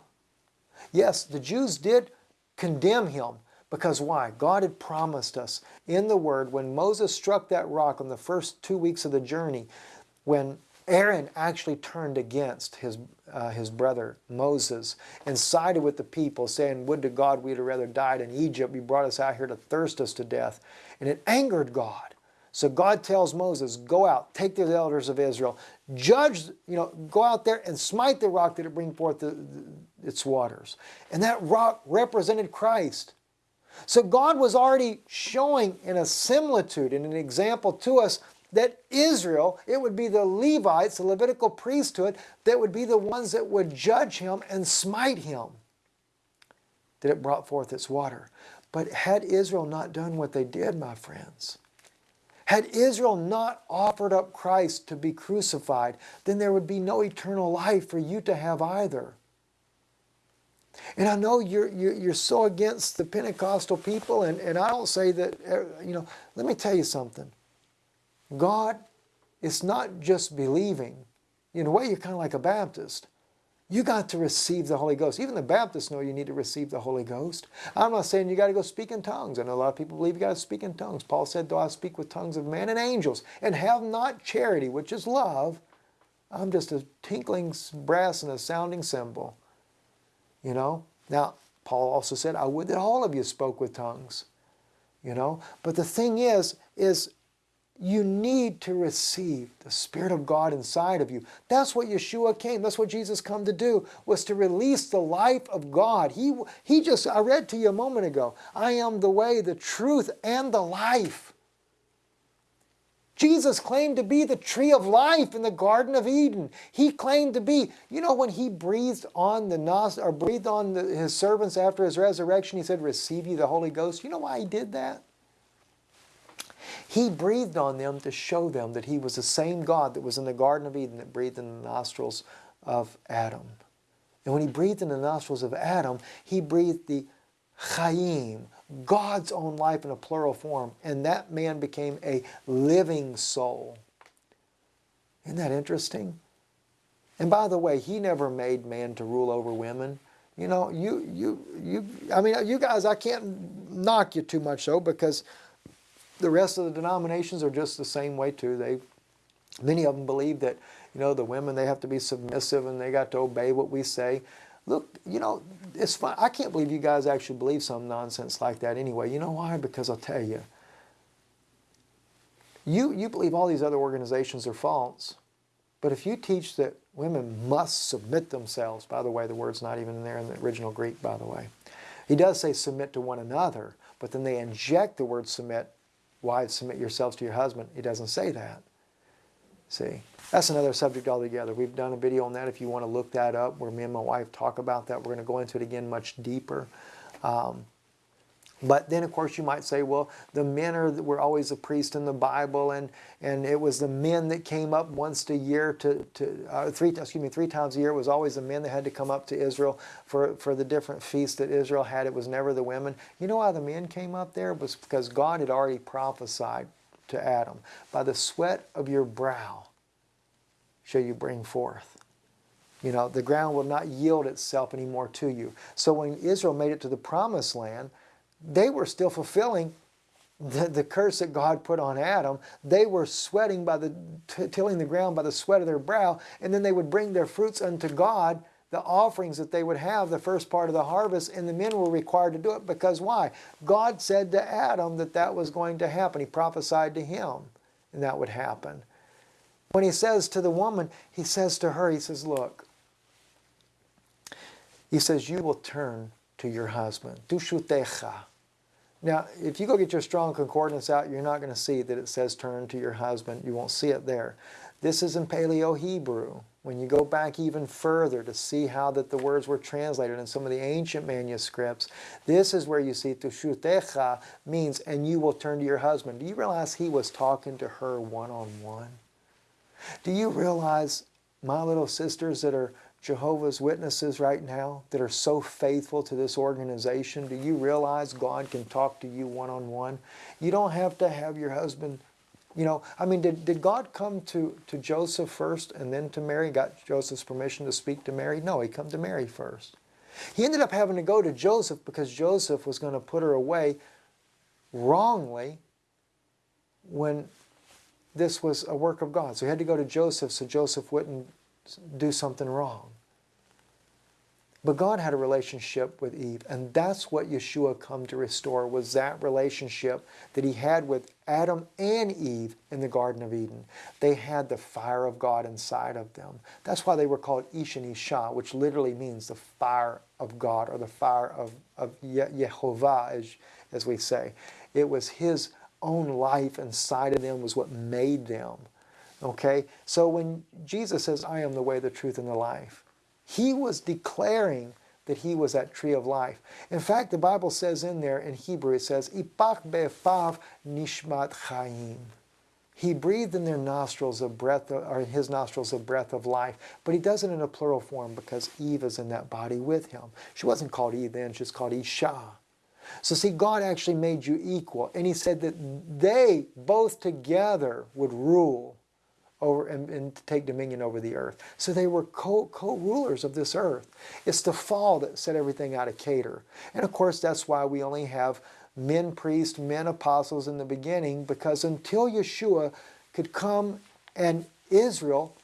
Yes, the Jews did condemn him because why? God had promised us in the Word when Moses struck that rock on the first two weeks of the journey, when Aaron actually turned against his, uh, his brother Moses and sided with the people, saying, Would to God we'd have rather died in Egypt. You brought us out here to thirst us to death. And it angered God. So God tells Moses, Go out, take the elders of Israel, judge, you know, go out there and smite the rock that it bring forth the, the, its waters. And that rock represented Christ. So God was already showing in a similitude, in an example to us, that Israel, it would be the Levites, the Levitical priesthood, that would be the ones that would judge him and smite him, that it brought forth its water. But had Israel not done what they did, my friends, had Israel not offered up Christ to be crucified, then there would be no eternal life for you to have either. And I know you're, you're, you're so against the Pentecostal people, and, and I don't say that, uh, you know, let me tell you something. God it's not just believing. In a way, you're kind of like a Baptist. You got to receive the Holy Ghost. Even the Baptists know you need to receive the Holy Ghost. I'm not saying you got to go speak in tongues. I know a lot of people believe you got to speak in tongues. Paul said, though I speak with tongues of men and angels and have not charity, which is love, I'm just a tinkling brass and a sounding cymbal. You know? Now, Paul also said, I would that all of you spoke with tongues. You know? But the thing is, is you need to receive the Spirit of God inside of you. That's what Yeshua came. That's what Jesus come to do, was to release the life of God. He, he just, I read to you a moment ago, I am the way, the truth, and the life. Jesus claimed to be the tree of life in the Garden of Eden. He claimed to be, you know, when he breathed on the nos or breathed on the, his servants after his resurrection, he said, "Receive you the Holy Ghost." You know why he did that? He breathed on them to show them that he was the same God that was in the Garden of Eden that breathed in the nostrils of Adam. And when he breathed in the nostrils of Adam, he breathed the Chaim, God's own life in a plural form, and that man became a living soul. Isn't that interesting? And by the way, he never made man to rule over women. You know, you, you, you, I mean, you guys, I can't knock you too much though, because the rest of the denominations are just the same way too. They, many of them believe that, you know, the women, they have to be submissive and they got to obey what we say. Look, you know, it's fine. I can't believe you guys actually believe some nonsense like that anyway. You know why? Because I'll tell you, you, you believe all these other organizations are false. But if you teach that women must submit themselves, by the way, the word's not even there in the original Greek, by the way. He does say submit to one another, but then they inject the word submit wives submit yourselves to your husband. He doesn't say that. See, that's another subject altogether. We've done a video on that if you want to look that up where me and my wife talk about that. We're going to go into it again much deeper. Um, but then, of course, you might say, well, the men are, were always a priest in the Bible, and, and it was the men that came up once a year to, to uh, three, excuse me, three times a year. It was always the men that had to come up to Israel for, for the different feasts that Israel had. It was never the women. You know why the men came up there? It was because God had already prophesied to Adam, by the sweat of your brow shall you bring forth. You know, the ground will not yield itself anymore to you. So when Israel made it to the promised land, they were still fulfilling the, the curse that God put on Adam. They were sweating by the, tilling the ground by the sweat of their brow, and then they would bring their fruits unto God, the offerings that they would have, the first part of the harvest, and the men were required to do it because why? God said to Adam that that was going to happen. He prophesied to him, and that would happen. When he says to the woman, he says to her, he says, look, he says, you will turn to your husband. Now, if you go get your strong concordance out, you're not going to see that it says turn to your husband. You won't see it there. This is in Paleo Hebrew. When you go back even further to see how that the words were translated in some of the ancient manuscripts, this is where you see tushutecha means and you will turn to your husband. Do you realize he was talking to her one-on-one? -on -one? Do you realize, my little sisters that are Jehovah's Witnesses right now that are so faithful to this organization, do you realize God can talk to you one-on-one? -on -one? You don't have to have your husband, you know, I mean, did, did God come to, to Joseph first and then to Mary, got Joseph's permission to speak to Mary? No, he come to Mary first. He ended up having to go to Joseph because Joseph was going to put her away wrongly when this was a work of God. So he had to go to Joseph so Joseph wouldn't do something wrong. But God had a relationship with Eve, and that's what Yeshua come to restore, was that relationship that he had with Adam and Eve in the Garden of Eden. They had the fire of God inside of them. That's why they were called Ish and Isha, which literally means the fire of God, or the fire of, of Yehovah, as, as we say. It was his own life inside of them was what made them. Okay? So when Jesus says, I am the way, the truth, and the life, he was declaring that he was that tree of life. In fact, the Bible says in there, in Hebrew, it says, Ipach be'efav nishmat chayim. He breathed in their nostrils a breath, uh, or in his nostrils a breath of life. But he does it in a plural form because Eve is in that body with him. She wasn't called Eve then, she's called Isha. So see, God actually made you equal. And he said that they both together would rule over and, and take dominion over the earth. So they were co-rulers co of this earth. It's the fall that set everything out of cater. And of course, that's why we only have men priests, men apostles in the beginning, because until Yeshua could come and Israel,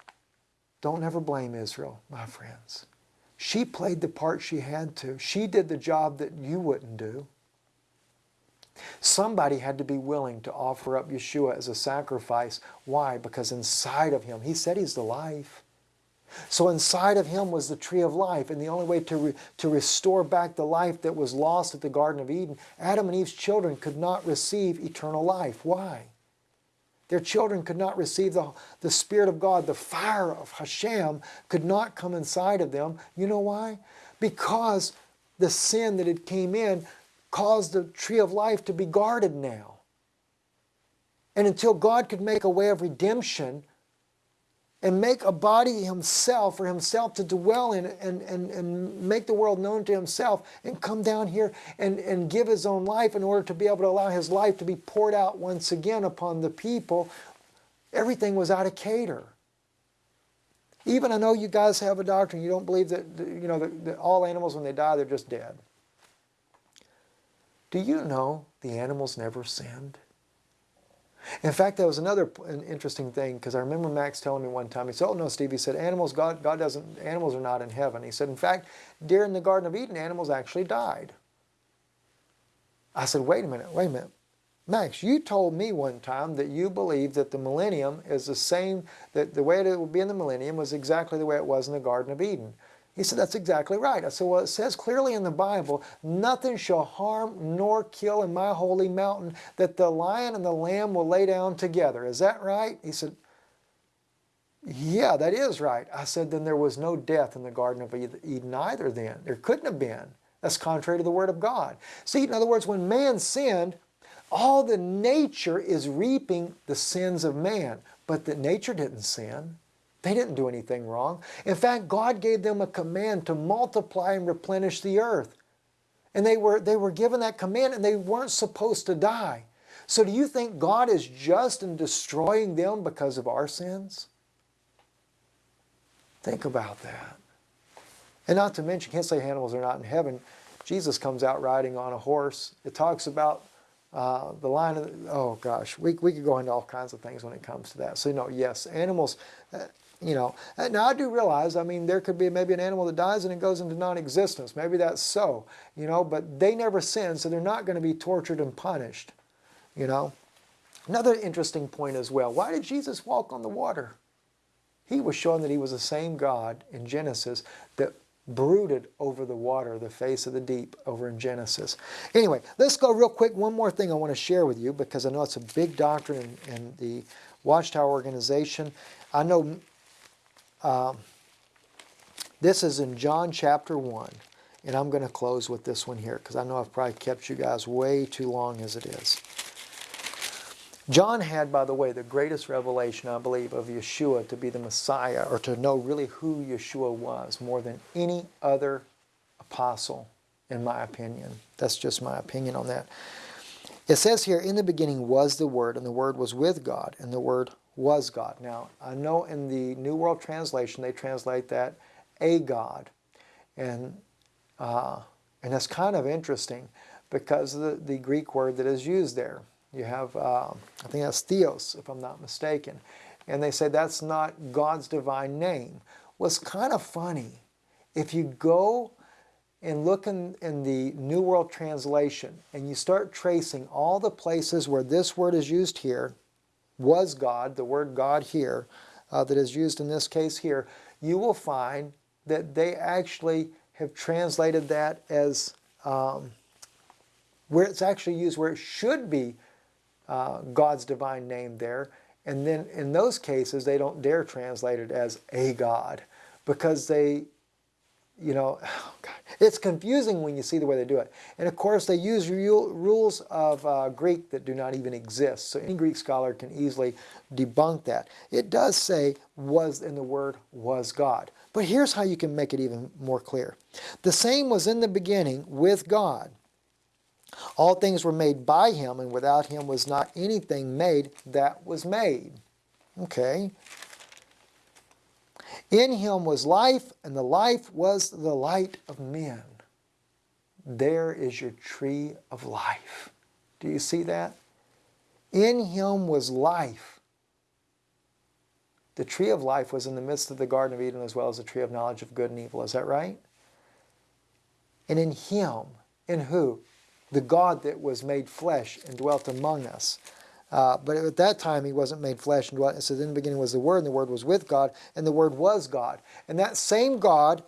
don't ever blame Israel, my friends. She played the part she had to. She did the job that you wouldn't do. Somebody had to be willing to offer up Yeshua as a sacrifice. Why? Because inside of him, he said he's the life. So inside of him was the tree of life, and the only way to, re, to restore back the life that was lost at the Garden of Eden, Adam and Eve's children could not receive eternal life. Why? Their children could not receive the, the Spirit of God. The fire of Hashem could not come inside of them. You know why? Because the sin that had came in caused the tree of life to be guarded now. And until God could make a way of redemption and make a body himself for himself to dwell in and, and, and make the world known to himself and come down here and, and give his own life in order to be able to allow his life to be poured out once again upon the people, everything was out of cater. Even I know you guys have a doctrine, you don't believe that, you know, that, that all animals when they die, they're just dead. Do you know the animals never sinned? In fact, that was another an interesting thing because I remember Max telling me one time, he said, oh no, Steve, he said, animals, God, God doesn't, animals are not in heaven. He said, in fact, during the Garden of Eden, animals actually died. I said, wait a minute, wait a minute. Max, you told me one time that you believe that the millennium is the same, that the way it will be in the millennium was exactly the way it was in the Garden of Eden. He said, that's exactly right. I said, well, it says clearly in the Bible, nothing shall harm nor kill in my holy mountain, that the lion and the lamb will lay down together. Is that right? He said, yeah, that is right. I said, then there was no death in the Garden of Eden either then. There couldn't have been. That's contrary to the Word of God. See, in other words, when man sinned, all the nature is reaping the sins of man. But the nature didn't sin. They didn't do anything wrong. In fact, God gave them a command to multiply and replenish the earth. And they were, they were given that command and they weren't supposed to die. So do you think God is just in destroying them because of our sins? Think about that. And not to mention, can't say animals are not in heaven. Jesus comes out riding on a horse. It talks about uh, the line of, the, oh gosh, we, we could go into all kinds of things when it comes to that. So, you know, yes, animals, uh, you know, now I do realize, I mean, there could be maybe an animal that dies and it goes into non-existence. Maybe that's so, you know, but they never sin, so they're not going to be tortured and punished, you know. Another interesting point as well, why did Jesus walk on the water? He was showing that he was the same God in Genesis that brooded over the water, the face of the deep over in Genesis. Anyway, let's go real quick. One more thing I want to share with you because I know it's a big doctrine in, in the Watchtower organization. I know um, this is in John chapter 1, and I'm going to close with this one here because I know I've probably kept you guys way too long as it is. John had, by the way, the greatest revelation, I believe, of Yeshua to be the Messiah or to know really who Yeshua was more than any other apostle, in my opinion. That's just my opinion on that. It says here, in the beginning was the Word, and the Word was with God, and the Word was God. Now, I know in the New World Translation they translate that a God. And, uh, and that's kind of interesting because of the, the Greek word that is used there. You have, uh, I think that's theos, if I'm not mistaken. And they say that's not God's divine name. Well, kind of funny. If you go and look in, in the New World Translation and you start tracing all the places where this word is used here, was God, the word God here, uh, that is used in this case here, you will find that they actually have translated that as um, where it's actually used where it should be uh, God's divine name there. And then in those cases, they don't dare translate it as a God because they you know, it's confusing when you see the way they do it. And of course, they use rules of uh, Greek that do not even exist. So any Greek scholar can easily debunk that. It does say was, and the word was God. But here's how you can make it even more clear. The same was in the beginning with God. All things were made by him, and without him was not anything made that was made. Okay, in him was life, and the life was the light of men. There is your tree of life. Do you see that? In him was life. The tree of life was in the midst of the Garden of Eden as well as the tree of knowledge of good and evil. Is that right? And in him, in who? the God that was made flesh and dwelt among us. Uh, but at that time, he wasn't made flesh and dwelt. Says, in the beginning was the Word, and the Word was with God, and the Word was God. And that same God,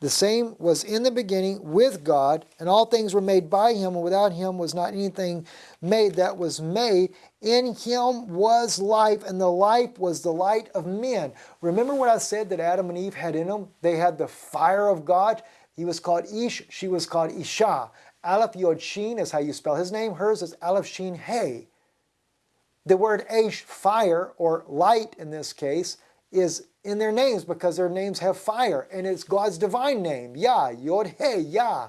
the same was in the beginning with God, and all things were made by him, and without him was not anything made that was made. In him was life, and the life was the light of men. Remember what I said that Adam and Eve had in them? They had the fire of God. He was called Ish, she was called Isha. Aleph Yod Shin is how you spell his name. Hers is Aleph Shin Hey. The word Aish, fire, or light in this case, is in their names because their names have fire, and it's God's divine name, Yah, Yod Hey, Yah.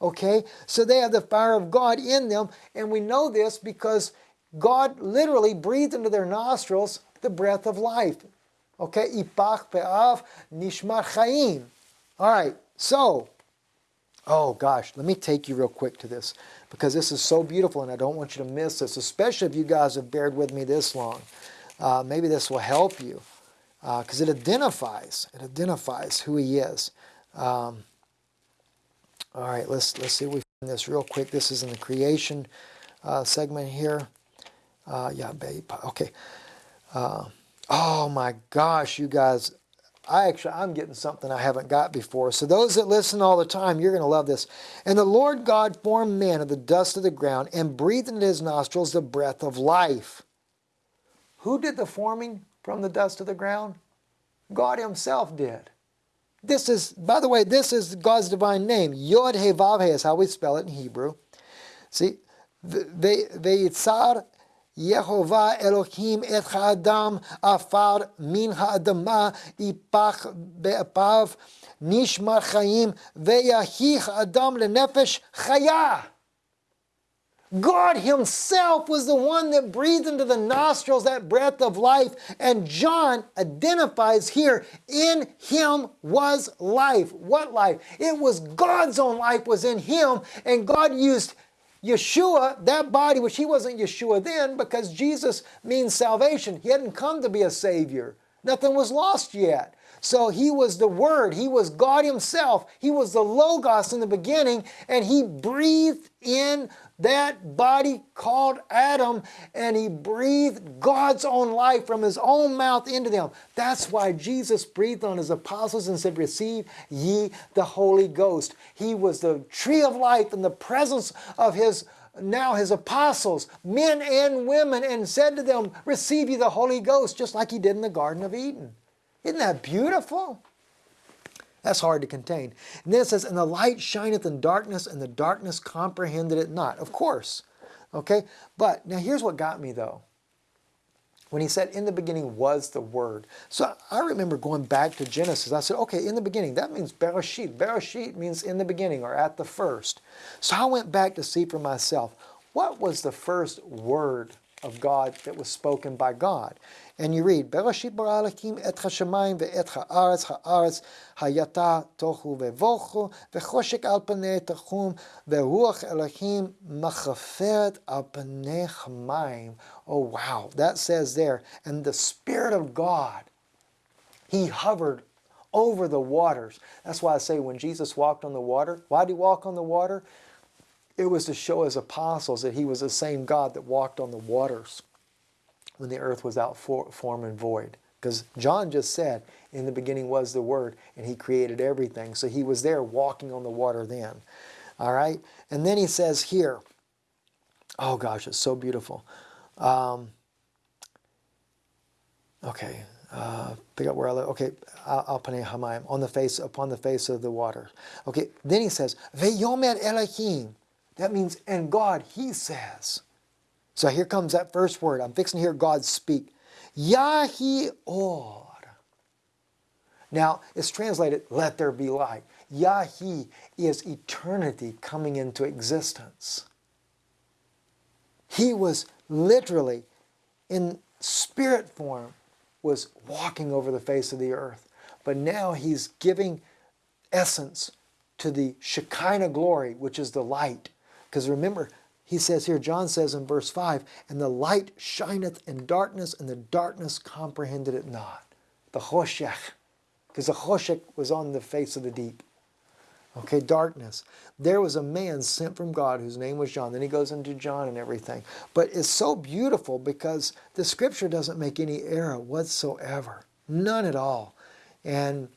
Okay, so they have the fire of God in them, and we know this because God literally breathed into their nostrils the breath of life. Okay, Ipach Pe'av Nishmar Chaim. All right, so Oh gosh, let me take you real quick to this because this is so beautiful and I don't want you to miss this, especially if you guys have bared with me this long. Uh, maybe this will help you because uh, it identifies, it identifies who he is. Um, all right, let's, let's see if we find this real quick. This is in the creation uh, segment here. Uh, yeah, babe, okay. Uh, oh my gosh, you guys, I actually, I'm getting something I haven't got before. So those that listen all the time, you're going to love this. And the Lord God formed man of the dust of the ground and breathed into his nostrils the breath of life. Who did the forming from the dust of the ground? God himself did. This is, by the way, this is God's divine name. Yod He Vav He is how we spell it in Hebrew. See, they, they Veyitzar Yehovah Elohim et ha'adam afar min ha'adama ipach be'apav nishmar chayim ve'yahich adam lenefesh chaya. God himself was the one that breathed into the nostrils that breath of life. And John identifies here, in him was life. What life? It was God's own life was in him. And God used Yeshua, that body, which he wasn't Yeshua then because Jesus means salvation. He hadn't come to be a savior. Nothing was lost yet. So he was the Word. He was God himself. He was the Logos in the beginning, and he breathed in that body called Adam and he breathed God's own life from his own mouth into them. That's why Jesus breathed on his apostles and said, Receive ye the Holy Ghost. He was the tree of life in the presence of his now his apostles, men and women, and said to them, Receive ye the Holy Ghost, just like he did in the Garden of Eden. Isn't that beautiful? That's hard to contain. And then it says, and the light shineth in darkness, and the darkness comprehended it not. Of course. Okay? But now here's what got me though. When he said, in the beginning was the Word. So I remember going back to Genesis. I said, okay, in the beginning, that means Bereshit. Bereshit means in the beginning or at the first. So I went back to see for myself, what was the first word of God that was spoken by God? And you read, Bereshit bara Elohim et hashamayim ve'et ha'aretz hayata tohu ve'vochu, ve'choshek al panei tachum, ve'ruach Elohim machaferet al panei. Oh wow, that says there, and the Spirit of God, He hovered over the waters. That's why I say when Jesus walked on the water, why did He walk on the water? It was to show His apostles that He was the same God that walked on the waters when the earth was out for, form and void. Because John just said, in the beginning was the Word, and He created everything. So He was there walking on the water then. All right? And then He says here, oh gosh, it's so beautiful. Um, okay, uh, pick up where I live. Okay, Alpane Hamayim, on the face, upon the face of the water. Okay, then he says, Veyomer Elohim. That means, and God, he says. So here comes that first word. I'm fixing to hear God speak. Yahi or. Now, it's translated, let there be light. Yahi is eternity coming into existence. He was literally, in spirit form, was walking over the face of the earth. But now he's giving essence to the Shekinah glory, which is the light. Because remember, he says here, John says in verse 5, And the light shineth in darkness, and the darkness comprehended it not. The choshech, because the choshech was on the face of the deep. Okay, darkness. There was a man sent from God whose name was John. Then he goes into John and everything. But it's so beautiful because the scripture doesn't make any error whatsoever. None at all. And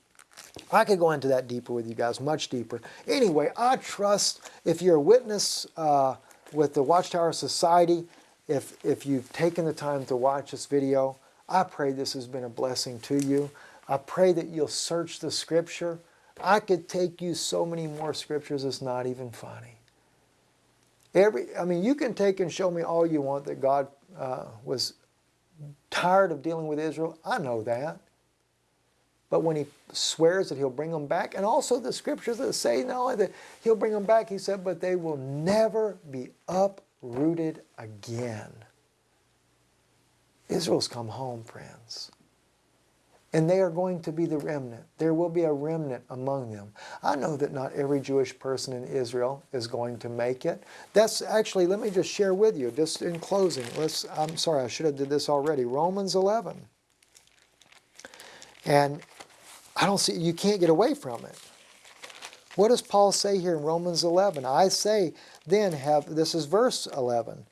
I could go into that deeper with you guys, much deeper. Anyway, I trust if you're a witness uh, with the Watchtower Society, if, if you've taken the time to watch this video, I pray this has been a blessing to you. I pray that you'll search the scripture. I could take you so many more scriptures, it's not even funny. Every, I mean, you can take and show me all you want that God uh, was tired of dealing with Israel. I know that. But when he swears that he'll bring them back, and also the scriptures that say not only that he'll bring them back, he said, but they will never be uprooted again. Israel's come home, friends. And they are going to be the remnant. There will be a remnant among them. I know that not every Jewish person in Israel is going to make it. That's actually, let me just share with you, just in closing. Let's, I'm sorry, I should have did this already. Romans 11. And I don't see, you can't get away from it. What does Paul say here in Romans 11? I say, then have, this is verse 11.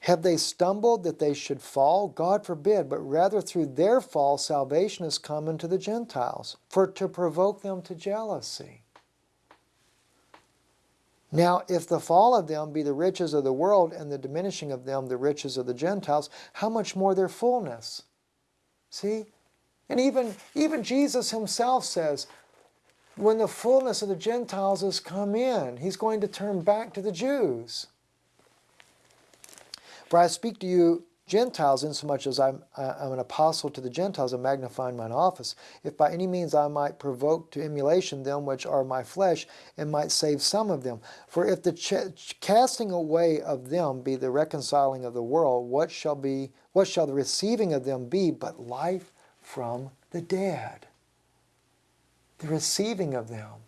Have they stumbled that they should fall? God forbid, but rather through their fall salvation has come unto the Gentiles, for to provoke them to jealousy. Now, if the fall of them be the riches of the world, and the diminishing of them the riches of the Gentiles, how much more their fullness? See? And even, even Jesus himself says, when the fullness of the Gentiles has come in, he's going to turn back to the Jews. For I speak to you Gentiles, insomuch as I'm, I'm an apostle to the Gentiles and magnifying mine office, if by any means I might provoke to emulation them which are my flesh, and might save some of them. For if the casting away of them be the reconciling of the world, what shall be what shall the receiving of them be but life from the dead? The receiving of them.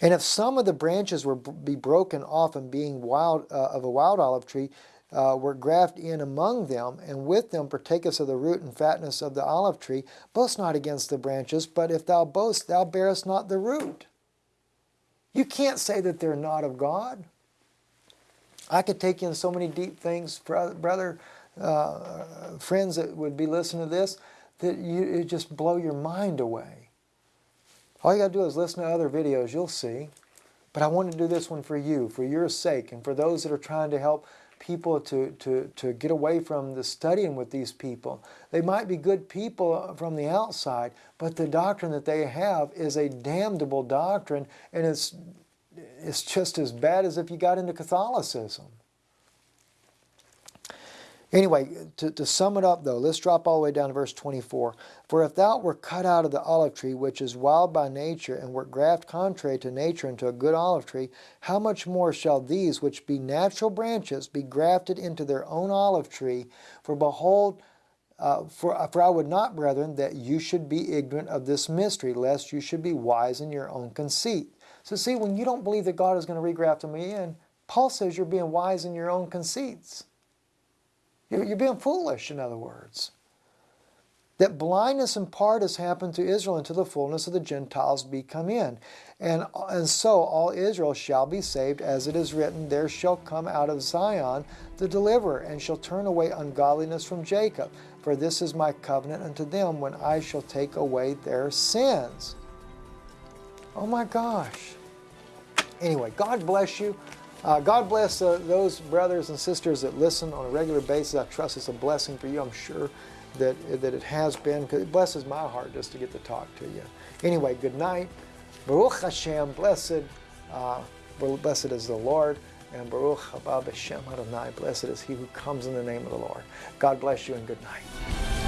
And if some of the branches were be broken off and being wild uh, of a wild olive tree, uh, were grafted in among them, and with them partake us of the root and fatness of the olive tree, boast not against the branches, but if thou boast, thou bearest not the root. You can't say that they're not of God. I could take in so many deep things, brother, uh, friends that would be listening to this, that you it just blow your mind away. All you got to do is listen to other videos, you'll see. But I want to do this one for you, for your sake, and for those that are trying to help people to, to, to get away from the studying with these people. They might be good people from the outside, but the doctrine that they have is a damnable doctrine, and it's, it's just as bad as if you got into Catholicism. Anyway, to, to sum it up though, let's drop all the way down to verse 24. For if thou were cut out of the olive tree, which is wild by nature, and wert graft contrary to nature into a good olive tree, how much more shall these, which be natural branches, be grafted into their own olive tree? For behold, uh, for, uh, for I would not, brethren, that you should be ignorant of this mystery, lest you should be wise in your own conceit. So see, when you don't believe that God is going to regraft them in, Paul says you're being wise in your own conceits. You're, being foolish, in other words. That blindness in part has happened to Israel until the fullness of the Gentiles be come in. And, and so all Israel shall be saved, as it is written, There shall come out of Zion the deliverer, and shall turn away ungodliness from Jacob. For this is my covenant unto them when I shall take away their sins. Oh my gosh. Anyway, God bless you. Uh, God bless uh, those brothers and sisters that listen on a regular basis. I trust it's a blessing for you. I'm sure that, that it has been, it blesses my heart just to get to talk to you. Anyway, good night. Baruch Hashem, blessed, uh, blessed is the Lord, and Baruch Haba B'Shem Adonai, blessed is he who comes in the name of the Lord. God bless you and good night.